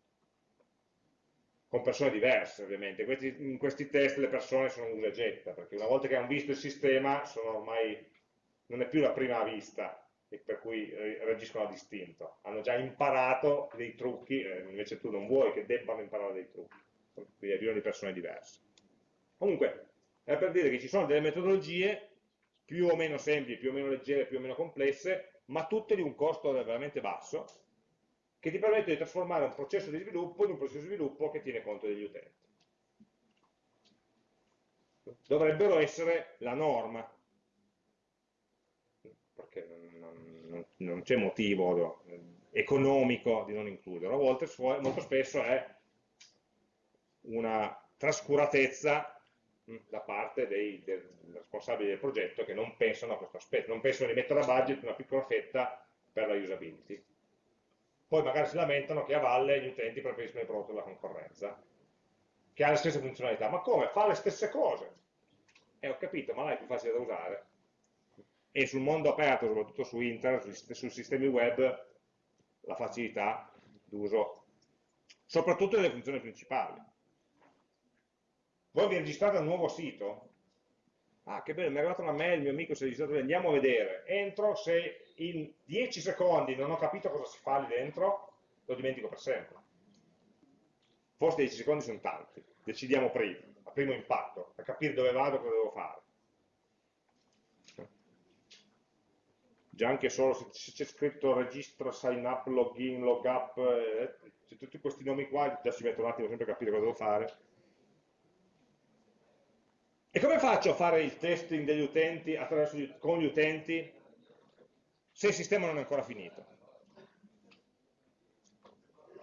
con persone diverse ovviamente. Questi, in questi test le persone sono usa e getta, perché una volta che hanno visto il sistema ormai, non è più la prima vista per cui reagiscono a distinto. Hanno già imparato dei trucchi, eh, invece tu non vuoi che debbano imparare dei trucchi, quindi bisogno di persone diverse. Comunque, è per dire che ci sono delle metodologie più o meno semplici, più o meno leggere, più o meno complesse, ma tutte di un costo veramente basso, che ti permette di trasformare un processo di sviluppo in un processo di sviluppo che tiene conto degli utenti. Dovrebbero essere la norma, perché non, non, non c'è motivo economico di non includerlo, a volte molto spesso è una trascuratezza da parte dei, dei, responsabili del progetto che non pensano a questo aspetto, non pensano di mettere a budget una piccola fetta per la usability poi magari si lamentano che a valle gli utenti preferiscono il prodotto della concorrenza, che ha le stesse funzionalità. Ma come? Fa le stesse cose. E eh, ho capito, ma là è più facile da usare. E sul mondo aperto, soprattutto su internet, sui sistemi web, la facilità d'uso, soprattutto delle funzioni principali. voi vi registrate un nuovo sito, ah che bello, mi è arrivata una mail, il mio amico si è registrato, andiamo a vedere, entro, se in 10 secondi non ho capito cosa si fa lì dentro, lo dimentico per sempre. Forse 10 secondi sono tanti, decidiamo prima, a primo impatto, per capire dove vado e cosa devo fare. Già anche solo se c'è scritto registro, sign up, login, log up, eh, tutti questi nomi qua, già ci metto un attimo sempre a capire cosa devo fare e come faccio a fare il testing degli utenti gli, con gli utenti se il sistema non è ancora finito?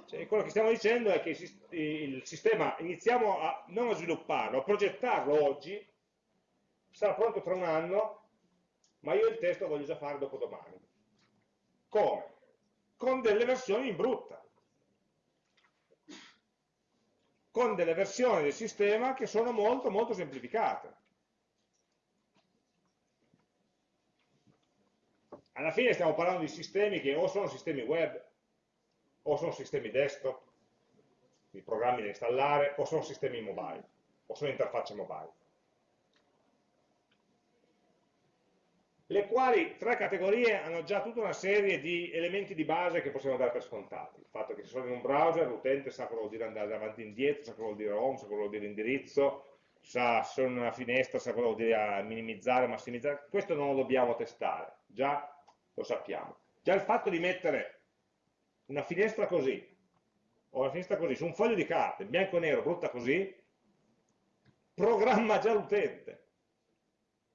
Cioè, quello che stiamo dicendo è che il sistema iniziamo a, non a svilupparlo, a progettarlo oggi, sarà pronto tra un anno, ma io il test lo voglio già fare dopo domani. Come? Con delle versioni in brutta. con delle versioni del sistema che sono molto molto semplificate. Alla fine stiamo parlando di sistemi che o sono sistemi web, o sono sistemi desktop, di programmi da installare, o sono sistemi mobile, o sono interfacce mobile. Le quali tre categorie hanno già tutta una serie di elementi di base che possiamo dare per scontati. Il fatto che se sono in un browser l'utente sa cosa vuol dire andare avanti e indietro, sa cosa vuol dire home, sa cosa vuol dire indirizzo, sa se sono in una finestra, sa cosa vuol dire minimizzare, massimizzare, questo non lo dobbiamo testare, già lo sappiamo. Già il fatto di mettere una finestra così, o una finestra così, su un foglio di carta, bianco e nero, brutta così, programma già l'utente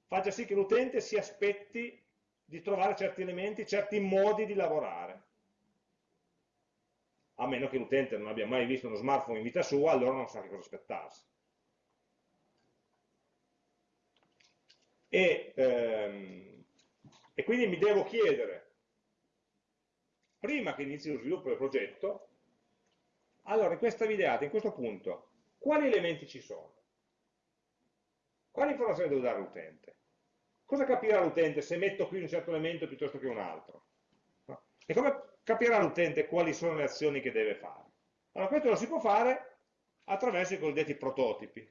faccia sì che l'utente si aspetti di trovare certi elementi, certi modi di lavorare. A meno che l'utente non abbia mai visto uno smartphone in vita sua, allora non sa che cosa aspettarsi. E, ehm, e quindi mi devo chiedere, prima che inizi lo sviluppo del progetto, allora in questa videata, in questo punto, quali elementi ci sono? Quali informazioni devo dare all'utente? Cosa capirà l'utente se metto qui un certo elemento piuttosto che un altro? E come capirà l'utente quali sono le azioni che deve fare? Allora questo lo si può fare attraverso i cosiddetti prototipi,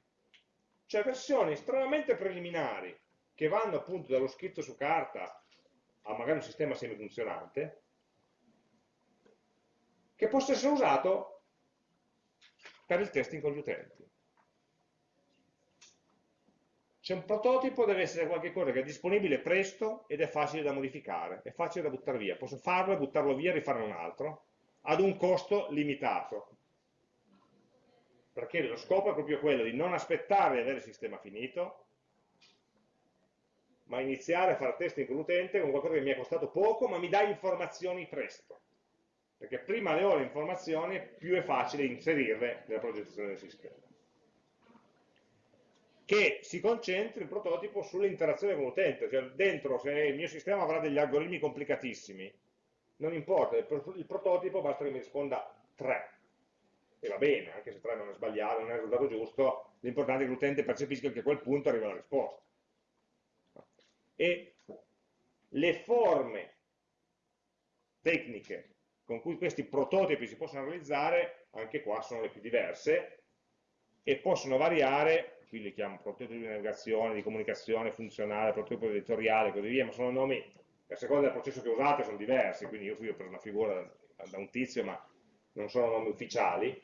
cioè versioni estremamente preliminari che vanno appunto dallo scritto su carta a magari un sistema semifunzionante, che possa essere usato per il testing con gli utenti. C'è un prototipo, deve essere qualcosa che è disponibile presto ed è facile da modificare, è facile da buttare via. Posso farlo buttarlo via e rifarne un altro, ad un costo limitato. Perché lo scopo è proprio quello di non aspettare di avere il sistema finito, ma iniziare a fare testing con l'utente con qualcosa che mi è costato poco, ma mi dà informazioni presto. Perché prima le ho le informazioni, più è facile inserirle nella progettazione del sistema che si concentri il prototipo sull'interazione con l'utente, cioè dentro se il mio sistema avrà degli algoritmi complicatissimi, non importa, il, prototipo basta che mi risponda 3, e va bene, anche se 3 non è sbagliato, non è il risultato giusto, l'importante è che l'utente percepisca che a quel punto arriva la risposta. E le forme tecniche con cui questi prototipi si possono realizzare, anche qua sono le più diverse, e possono variare qui li chiamo prototipo di navigazione, di comunicazione funzionale, prototipo editoriale e così via, ma sono nomi a seconda del processo che usate sono diversi, quindi io qui ho preso una figura da, da un tizio, ma non sono nomi ufficiali,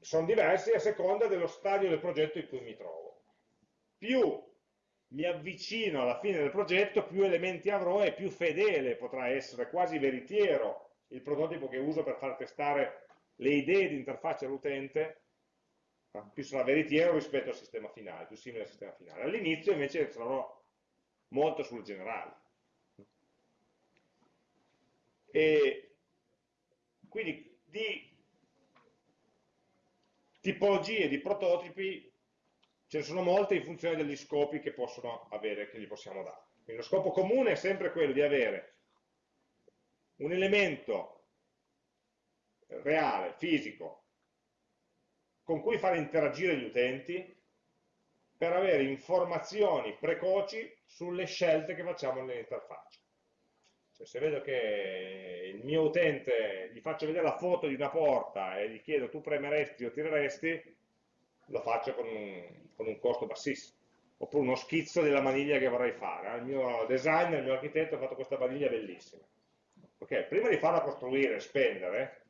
sono diversi a seconda dello stadio del progetto in cui mi trovo. Più mi avvicino alla fine del progetto, più elementi avrò e più fedele potrà essere, quasi veritiero, il prototipo che uso per far testare le idee di interfaccia all'utente più sarà veritiero rispetto al sistema finale, più simile al sistema finale. All'inizio invece sarò molto sul generale. E quindi di tipologie di prototipi ce ne sono molte in funzione degli scopi che possono avere, che gli possiamo dare. Quindi lo scopo comune è sempre quello di avere un elemento reale, fisico, con cui fare interagire gli utenti per avere informazioni precoci sulle scelte che facciamo nell'interfaccia. Cioè, se vedo che il mio utente gli faccio vedere la foto di una porta e gli chiedo tu premeresti o tireresti, lo faccio con un, con un costo bassissimo. Oppure uno schizzo della maniglia che vorrei fare. Il mio designer, il mio architetto ha fatto questa maniglia bellissima. Ok, prima di farla costruire e spendere,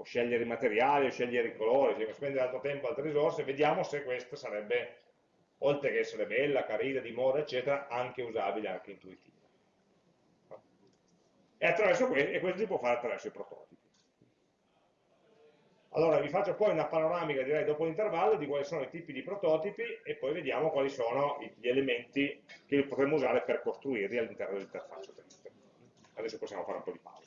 o scegliere i materiali, o scegliere i colori, se spendere altro tempo, altre risorse, vediamo se questa sarebbe, oltre che essere bella, carina, di moda, eccetera, anche usabile, anche intuitiva. E, attraverso questo, e questo si può fare attraverso i prototipi. Allora vi faccio poi una panoramica, direi, dopo l'intervallo di quali sono i tipi di prototipi e poi vediamo quali sono gli elementi che potremmo usare per costruirli all'interno dell'interfaccia. Adesso possiamo fare un po' di pausa.